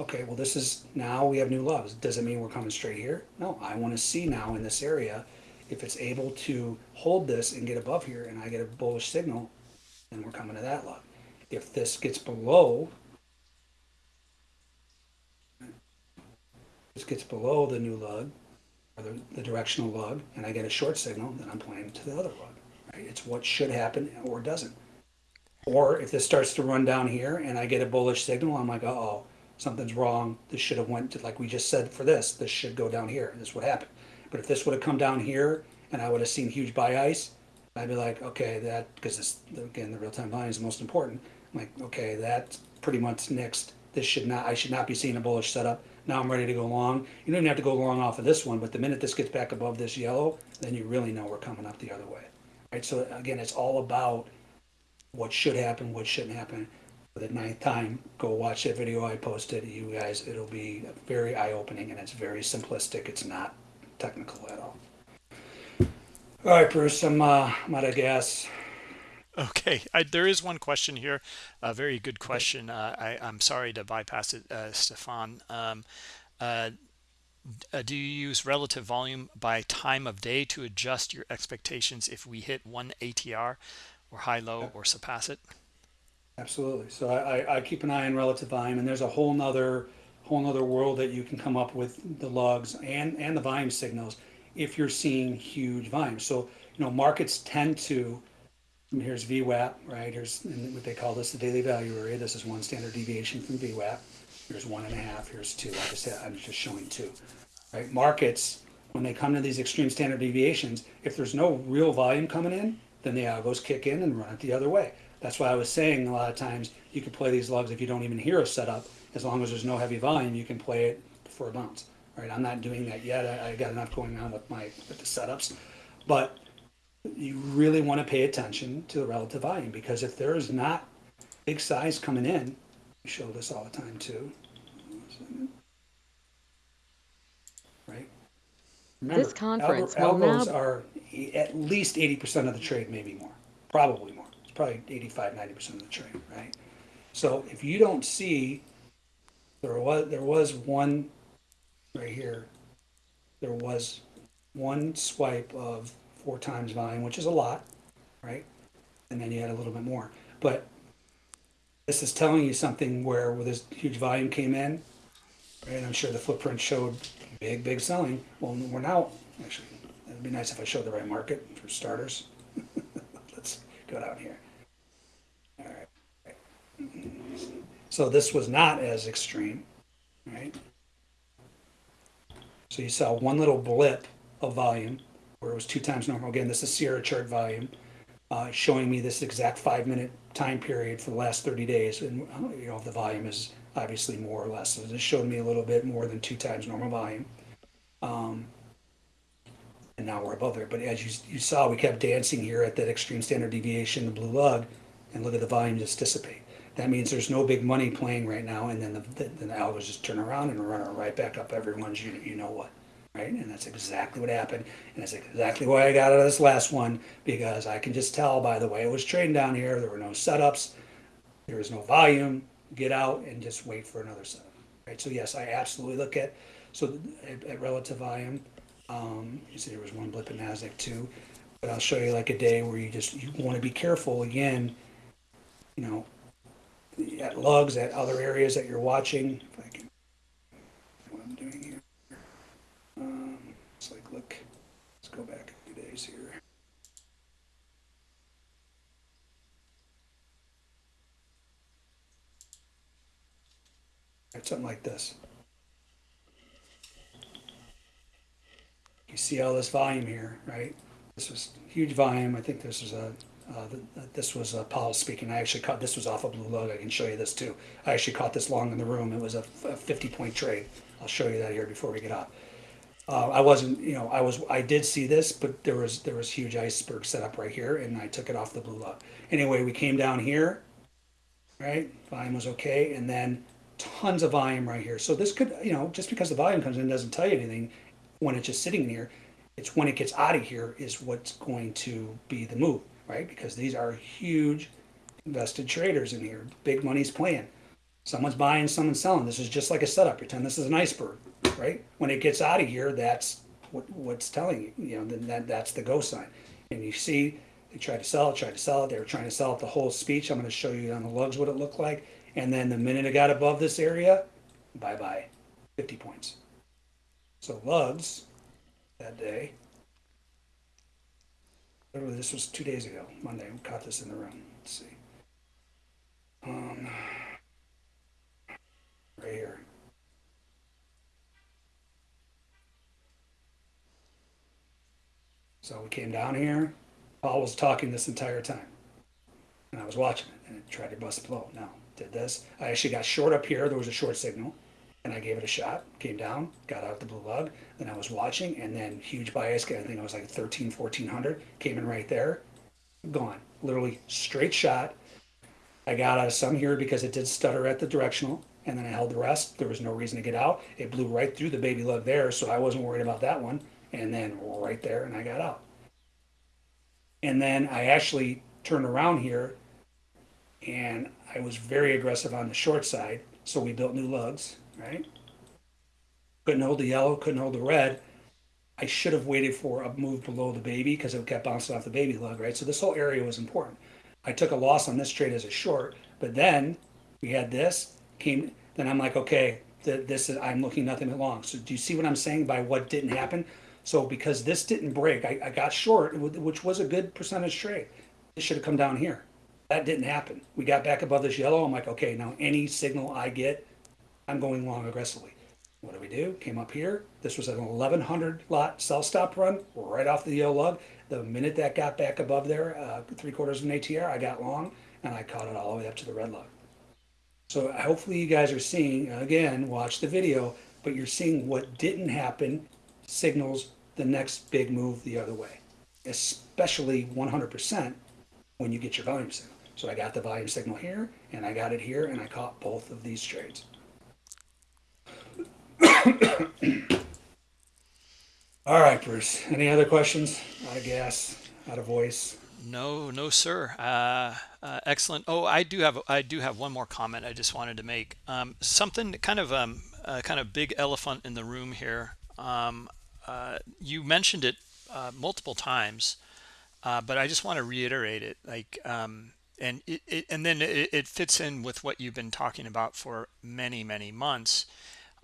B: Okay, well, this is, now we have new lugs. Does it mean we're coming straight here? No, I want to see now in this area if it's able to hold this and get above here and I get a bullish signal, then we're coming to that lug. If this gets below, this gets below the new lug, or the, the directional lug, and I get a short signal, then I'm playing to the other lug. Right? It's what should happen or doesn't. Or if this starts to run down here and I get a bullish signal, I'm like, uh oh, something's wrong. This should have went to like we just said for this. This should go down here. This would happen. But if this would have come down here and I would have seen huge buy ice, I'd be like, okay, that because this again the real time volume is the most important. I'm like, okay, that's pretty much next. This should not. I should not be seeing a bullish setup. Now I'm ready to go long. You don't even have to go long off of this one, but the minute this gets back above this yellow, then you really know we're coming up the other way. Right. So again, it's all about what should happen, what shouldn't happen. The ninth time, go watch that video I posted. You guys, it'll be very eye opening and it's very simplistic. It's not technical at all. All right, Bruce, I'm, uh, I'm out of gas.
A: Okay, I, there is one question here, a very good question. Uh, I, I'm sorry to bypass it, uh, Stefan. Um, uh, uh, do you use relative volume by time of day to adjust your expectations if we hit one ATR or high low or surpass it?
B: Absolutely. So I, I, I keep an eye on relative volume, and there's a whole nother whole nother world that you can come up with the lugs and and the volume signals if you're seeing huge volume. So you know markets tend to. Here's VWAP, right? Here's what they call this the daily value area. This is one standard deviation from VWAP. Here's one and a half. Here's two. I just I'm just showing two. Right? Markets when they come to these extreme standard deviations, if there's no real volume coming in, then the algos kick in and run it the other way. That's why I was saying a lot of times you can play these lugs if you don't even hear a setup. As long as there's no heavy volume, you can play it for a bounce. Right? I'm not doing that yet. I, I got enough going on with my with the setups, but you really want to pay attention to the relative volume because if there is not big size coming in, we show this all the time too. Right? Remember,
D: This conference will now-
B: are at least 80% of the trade, maybe more, probably more. Probably 85, 90% of the trade, right? So if you don't see, there was, there was one right here, there was one swipe of four times volume, which is a lot, right? And then you had a little bit more. But this is telling you something where, where this huge volume came in, right? I'm sure the footprint showed big, big selling. Well, we're now, actually, it'd be nice if I showed the right market for starters. Let's go down here. So this was not as extreme, right? So you saw one little blip of volume where it was two times normal. Again, this is Sierra chart volume, uh, showing me this exact five minute time period for the last 30 days. And uh, you know, the volume is obviously more or less. So this showed me a little bit more than two times normal volume. Um, and now we're above there. But as you, you saw, we kept dancing here at that extreme standard deviation, the blue lug, and look at the volume just dissipate. That means there's no big money playing right now, and then the, the, then the algos just turn around and run right back up everyone's you, you know what, right? And that's exactly what happened, and that's exactly why I got out of this last one because I can just tell by the way it was trading down here. There were no setups. there was no volume, get out and just wait for another setup. Right, so yes, I absolutely look at, so at, at relative volume, um, you see there was one blip in NASDAQ too. But I'll show you like a day where you just, you wanna be careful again, you know, at lugs, at other areas that you're watching, if I can, what I'm doing here. Um, it's like, look, let's go back a few days here. Right, something like this. You see all this volume here, right? This was huge volume. I think this is a, uh, th- th- this was uh, Paul speaking. I actually caught, this was off a blue lug. I can show you this too. I actually caught this long in the room. It was a 50 point trade. I'll show you that here before we get off. Uh, I wasn't, you know, I was, I did see this, but there was, there was huge iceberg set up right here and I took it off the blue lug. Anyway, we came down here, right? Volume was okay, and then tons of volume right here. So this could, you know, just because the volume comes in doesn't tell you anything when it's just sitting here. It's when it gets out of here is what's going to be the move, right? Because these are huge invested traders in here. Big money's playing. Someone's buying, someone's selling. This is just like a setup. Pretend this is an iceberg, right? When it gets out of here, that's what, what's telling you. You know, then that, that's the go sign. And you see, they tried to sell it, tried to sell it. They were trying to sell it the whole speech. I'm going to show you on the lugs what it looked like. And then the minute it got above this area, bye bye, 50 points. So lugs that day. Literally, this was two days ago, Monday. We caught this in the room. Let's see. Um, right here. So we came down here. Paul was talking this entire time. And I was watching it and it tried to bust below. Now, did this. I actually got short up here. There was a short signal. And I gave it a shot. Came down, got out the blue lug. Then I was watching and then huge buy ice. I think I was like 13, 1400. Came in right there. Gone. Literally straight shot. I got out of some here because it did stutter at the directional, and then I held the rest. There was no reason to get out. It blew right through the baby lug there, so I wasn't worried about that one. And then right there, and I got out. And then I actually turned around here, and I was very aggressive on the short side. So we built new lugs, right? Couldn't hold the yellow, couldn't hold the red. I should have waited for a move below the baby because it kept bouncing off the baby lug, right? So this whole area was important. I took a loss on this trade as a short, but then we had this came. Then I'm like, okay, th- this is I'm looking nothing but long. So do you see what I'm saying by what didn't happen? So because this didn't break, I, I got short, which was a good percentage trade. It should have come down here. That didn't happen. We got back above this yellow. I'm like, okay, now any signal I get, I'm going long aggressively. What do we do? Came up here. This was an 1100 lot sell stop run right off the yellow lug. The minute that got back above there, uh, three quarters of an ATR, I got long and I caught it all the way up to the red lug. So hopefully you guys are seeing, again, watch the video, but you're seeing what didn't happen signals the next big move the other way, especially 100% when you get your volume signal. So I got the volume signal here and I got it here and I caught both of these trades. All right, Bruce. Any other questions? Out of gas, out of voice.
A: No, no, sir. Uh, uh, excellent. Oh, I do have I do have one more comment I just wanted to make. Um, something kind of um, uh, kind of big elephant in the room here. Um, uh, you mentioned it uh, multiple times, uh, but I just want to reiterate it. Like, um, and it, it and then it, it fits in with what you've been talking about for many many months.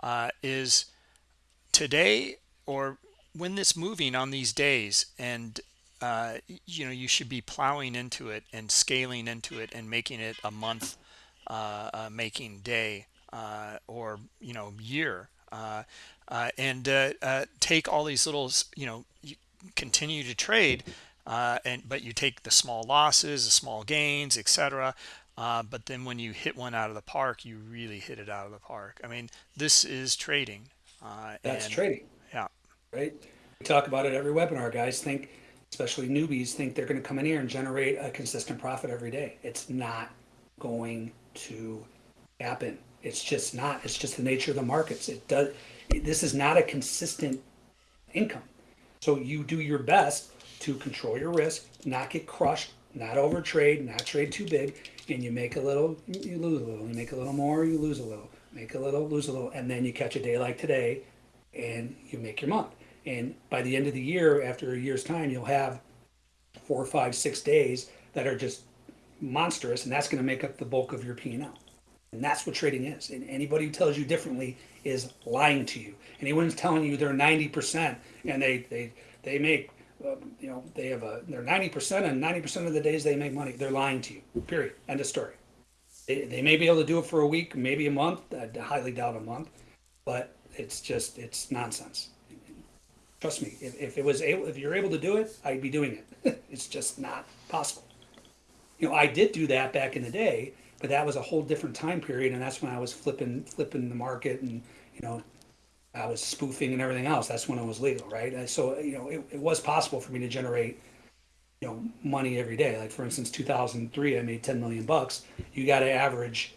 A: Uh, is today or when it's moving on these days and uh, you know you should be plowing into it and scaling into it and making it a month uh, uh, making day uh, or you know year. Uh, and take all these little you know you continue to trade and but you take the small losses the small gains etc Uh, but then when you hit one out of the park you really hit it out of the park I mean this is trading uh,
B: That's
A: and,
B: trading.
A: yeah
B: right? We talk about it every webinar. Guys think, especially newbies, think they're going to come in here and generate a consistent profit every day. It's not going to happen. It's just not. It's just the nature of the markets. It does. This is not a consistent income. So you do your best to control your risk, not get crushed, not overtrade, not trade too big, and you make a little, you lose a little. You make a little more, you lose a little. Make a little, lose a little, and then you catch a day like today, and you make your month. And by the end of the year, after a year's time, you'll have four, five, six days that are just monstrous, and that's going to make up the bulk of your P and that's what trading is. And anybody who tells you differently is lying to you. Anyone's telling you they're ninety percent and they they they make uh, you know they have a they're ninety percent and ninety percent of the days they make money. They're lying to you. Period. End of story. They, they may be able to do it for a week, maybe a month. I highly doubt a month, but it's just it's nonsense. Trust me. If, if it was able, if you're able to do it, I'd be doing it. it's just not possible. You know, I did do that back in the day, but that was a whole different time period, and that's when I was flipping flipping the market, and you know, I was spoofing and everything else. That's when it was legal, right? And so you know, it, it was possible for me to generate you know money every day. Like for instance, 2003, I made 10 million bucks. You got to average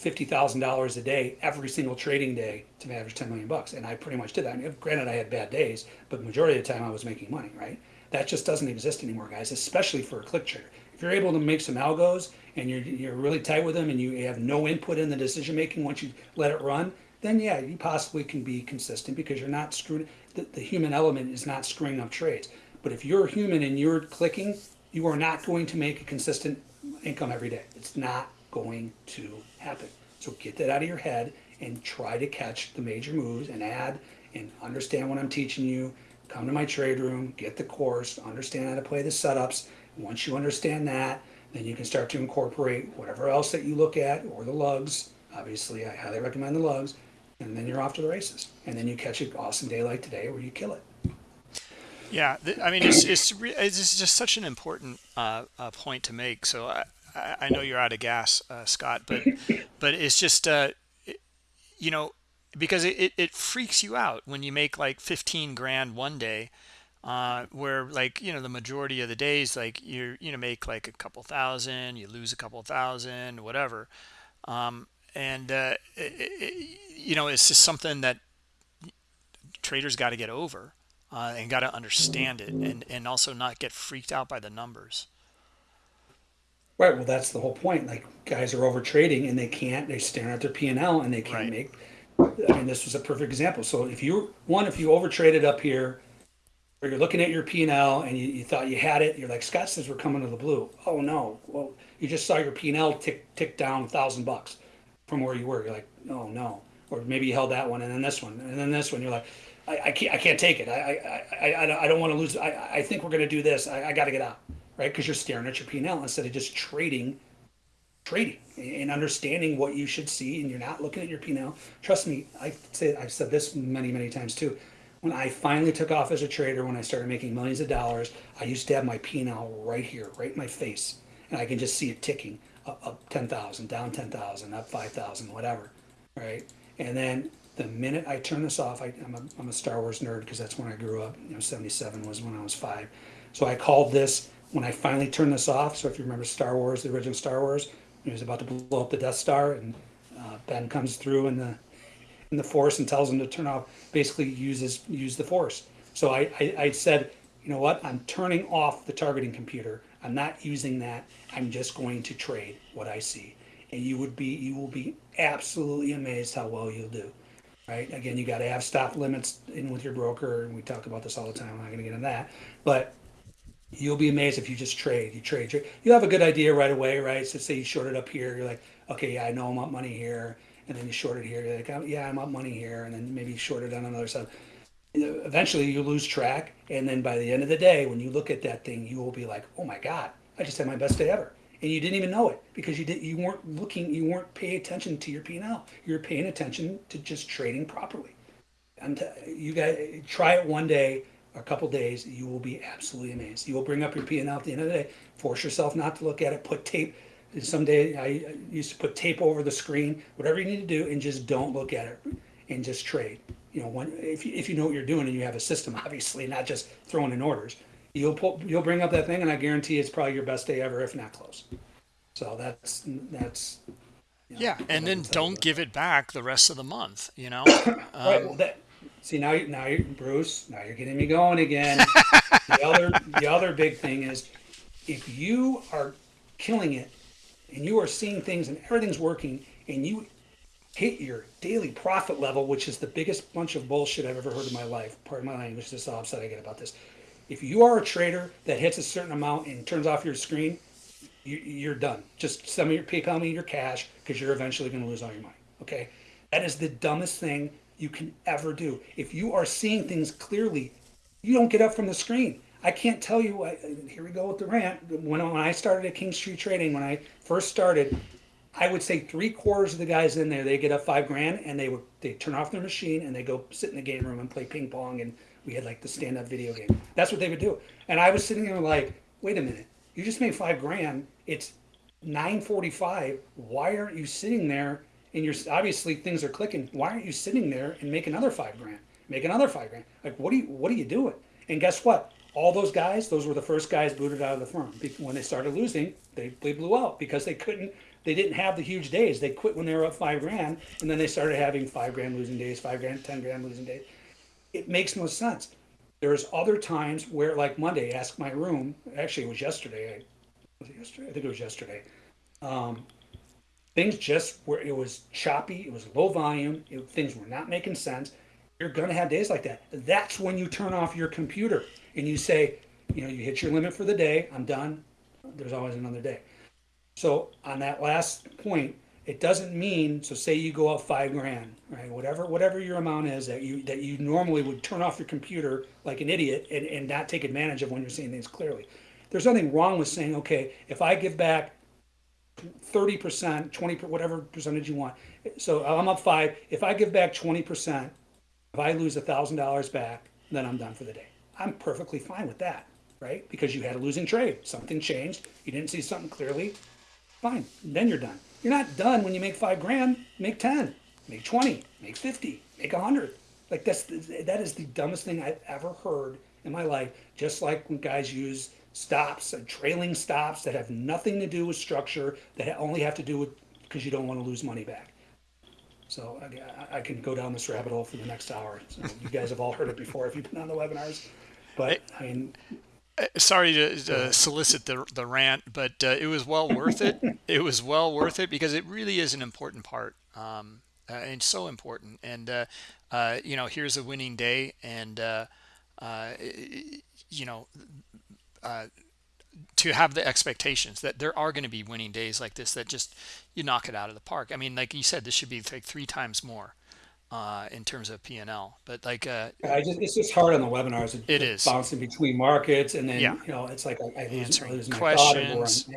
B: fifty thousand dollars a day every single trading day to average 10 million bucks, and I pretty much did that. I mean, granted, I had bad days, but majority of the time I was making money, right? That just doesn't exist anymore, guys. Especially for a click trader. If you're able to make some algos and you're you're really tight with them and you have no input in the decision making once you let it run, then yeah, you possibly can be consistent because you're not screwing. The, the human element is not screwing up trades. But if you're human and you're clicking, you are not going to make a consistent income every day. It's not going to happen. So get that out of your head and try to catch the major moves and add and understand what I'm teaching you. Come to my trade room, get the course, understand how to play the setups. Once you understand that, then you can start to incorporate whatever else that you look at or the lugs. Obviously, I highly recommend the lugs. And then you're off to the races. And then you catch an awesome day like today where you kill it.
A: Yeah, I mean, it's it's it's just such an important uh, uh, point to make. So I, I know you're out of gas, uh, Scott, but but it's just uh, it, you know because it, it, it freaks you out when you make like 15 grand one day uh, where like you know the majority of the days like you you know make like a couple thousand you lose a couple thousand whatever um, and uh, it, you know it's just something that traders got to get over uh, and got to understand it and and also not get freaked out by the numbers
B: right well that's the whole point like guys are over trading and they can't they stare at their p&l and they can't
A: right.
B: make i mean this was a perfect example so if you one if you over traded up here or you're looking at your P&L and you, you thought you had it, you're like, Scott says we're coming to the blue. Oh no, well, you just saw your P&L tick, tick down a thousand bucks from where you were. You're like, oh no. Or maybe you held that one and then this one and then this one. You're like, I, I can't, I can't take it. I, I, I, I don't want to lose. I, I think we're going to do this. I, I got to get out, right? Because you're staring at your P&L instead of just trading, trading and understanding what you should see. And you're not looking at your P&L. Trust me, I say I've said this many, many times too when I finally took off as a trader, when I started making millions of dollars, I used to have my P&L right here, right in my face, and I can just see it ticking up, up 10,000, down 10,000, up 5,000, whatever, right? And then the minute I turn this off, I, am a, I'm a Star Wars nerd because that's when I grew up. You know, 77 was when I was five. So I called this when I finally turned this off. So if you remember Star Wars, the original Star Wars, he was about to blow up the Death Star, and uh, Ben comes through in the in the force and tells him to turn off, basically uses use the force. So I, I, I said, you know what? I'm turning off the targeting computer. I'm not using that. I'm just going to trade what I see. And you would be you will be absolutely amazed how well you'll do. Right? Again, you got to have stop limits in with your broker, and we talk about this all the time. I'm not going to get into that, but you'll be amazed if you just trade. You trade. You have a good idea right away, right? So say you shorted up here, you're like, okay, yeah, I know I'm up money here and then you short it here. You're like, oh, yeah, I'm up money here, and then maybe short it on another side. Eventually, you lose track, and then by the end of the day, when you look at that thing, you will be like, oh my god, I just had my best day ever, and you didn't even know it because you didn't, you weren't looking, you weren't paying attention to your P&L. You were paying attention to just trading properly. And uh, you guys try it one day, a couple days, you will be absolutely amazed. You will bring up your P&L at the end of the day. Force yourself not to look at it. Put tape Someday I used to put tape over the screen, whatever you need to do, and just don't look at it and just trade. You know, when, if, you, if you know what you're doing and you have a system, obviously, not just throwing in orders, you'll pull, you'll bring up that thing, and I guarantee it's probably your best day ever, if not close. So that's that's.
A: You know, yeah, and then don't give it back the rest of the month. You know.
B: right. Well, um, that see now you now you Bruce now you're getting me going again. the other the other big thing is if you are killing it and you are seeing things and everything's working and you hit your daily profit level, which is the biggest bunch of bullshit I've ever heard in my life. Pardon my language, this is how upset I get about this. If you are a trader that hits a certain amount and turns off your screen, you, you're done. Just send me your PayPal me your cash because you're eventually going to lose all your money. Okay, that is the dumbest thing you can ever do. If you are seeing things clearly, you don't get up from the screen. I can't tell you. I, here we go with the rant. When, when I started at King Street Trading, when I first started, I would say three quarters of the guys in there, they get up five grand and they would they turn off their machine and they go sit in the game room and play ping pong and we had like the stand up video game. That's what they would do. And I was sitting there like, wait a minute, you just made five grand. It's 9:45. Why aren't you sitting there? And you're obviously things are clicking. Why aren't you sitting there and make another five grand? Make another five grand. Like what are you what are you doing? And guess what? All those guys, those were the first guys booted out of the firm. When they started losing, they, they blew out because they couldn't they didn't have the huge days. They quit when they were up five grand, and then they started having five grand losing days, five grand, ten grand losing days. It makes no sense. There's other times where, like Monday, ask my room. Actually, it was yesterday. Was it yesterday? I think it was yesterday. Um, things just where it was choppy. It was low volume. It, things were not making sense. You're gonna have days like that. That's when you turn off your computer and you say, you know, you hit your limit for the day. I'm done. There's always another day. So on that last point, it doesn't mean, so say you go up five grand, right? Whatever, whatever your amount is that you, that you normally would turn off your computer like an idiot and, and not take advantage of when you're seeing things clearly. There's nothing wrong with saying, okay, if I give back thirty percent, 20%, whatever percentage you want. So I'm up five. If I give back twenty percent, if I lose a thousand dollars back, then I'm done for the day. I'm perfectly fine with that, right? Because you had a losing trade. Something changed. You didn't see something clearly. Fine. Then you're done. You're not done when you make five grand. Make ten. Make twenty. Make fifty. Make a hundred. Like that's that is the dumbest thing I've ever heard in my life. Just like when guys use stops and trailing stops that have nothing to do with structure, that only have to do with because you don't want to lose money back. So I, I can go down this rabbit hole for the next hour. So you guys have all heard it before if you've been on the webinars. But I mean,
A: sorry to, solicit the, the rant, but uh, it was well worth it. it was well worth it because it really is an important part um, uh, and so important. And, uh, uh you know, here's a winning day and, uh, uh, you know, to have the expectations that there are going to be winning days like this that just you knock it out of the park. I mean, like you said, this should be like three times more uh, in terms of P&L. But like, uh,
B: I just it's just hard on the webinars. It,
A: it is
B: bouncing between markets, and then
A: yeah.
B: you know it's like I, I lose,
A: answering
B: I lose
A: questions.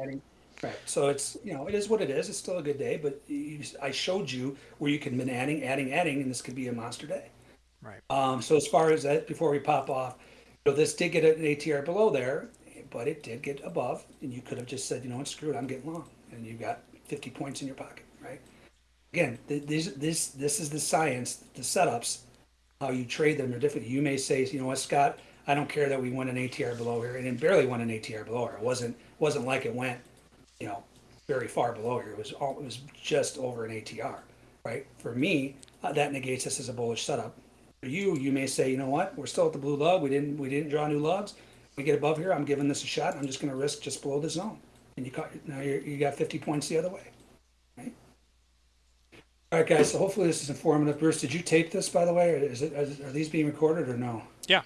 B: right. So it's you know it is what it is. It's still a good day, but you, I showed you where you can been adding, adding, adding, and this could be a monster day.
A: Right.
B: Um, so as far as that, before we pop off, you know, this did get an ATR below there, but it did get above, and you could have just said, you know what, screw it, I'm getting long, and you got 50 points in your pocket? Again, th- this this this is the science, the setups, how you trade them are different. You may say, you know what, Scott, I don't care that we went an ATR below here, and it barely went an ATR below here. It wasn't wasn't like it went, you know, very far below here. It was all it was just over an ATR, right? For me, uh, that negates this as a bullish setup. For you, you may say, you know what, we're still at the blue lug. We didn't we didn't draw new lugs. We get above here. I'm giving this a shot. I'm just going to risk just below the zone, and you caught now you you got 50 points the other way. Right? All right, guys. So hopefully this is informative. Bruce, did you tape this, by the way, or is it are these being recorded or no?
A: Yeah.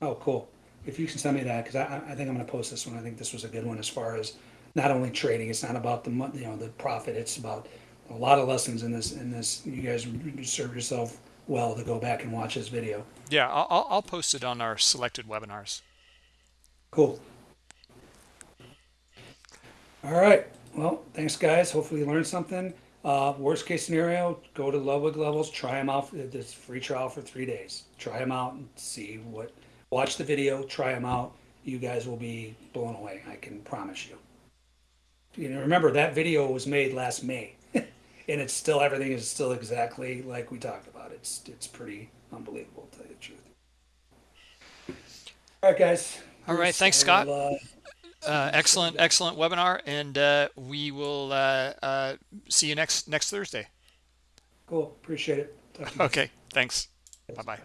B: Oh, cool. If you can send me that, because I, I think I'm going to post this one. I think this was a good one as far as not only trading. It's not about the you know the profit. It's about a lot of lessons in this. In this, you guys serve yourself well to go back and watch this video.
A: Yeah, I'll, I'll post it on our selected webinars.
B: Cool. All right. Well, thanks, guys. Hopefully you learned something. Uh, worst case scenario, go to Ludwig levels, try them out. This free trial for three days. Try them out and see what. Watch the video, try them out. You guys will be blown away. I can promise you. You know, remember that video was made last May, and it's still everything is still exactly like we talked about. It's it's pretty unbelievable to tell you the truth. All right, guys.
A: All right, thanks, Scott.
B: will, uh,
A: excellent, excellent webinar, and uh, we will uh, uh, see you next next Thursday.
B: Cool. Appreciate it. Talk to you.
A: Okay, thanks. Bye bye.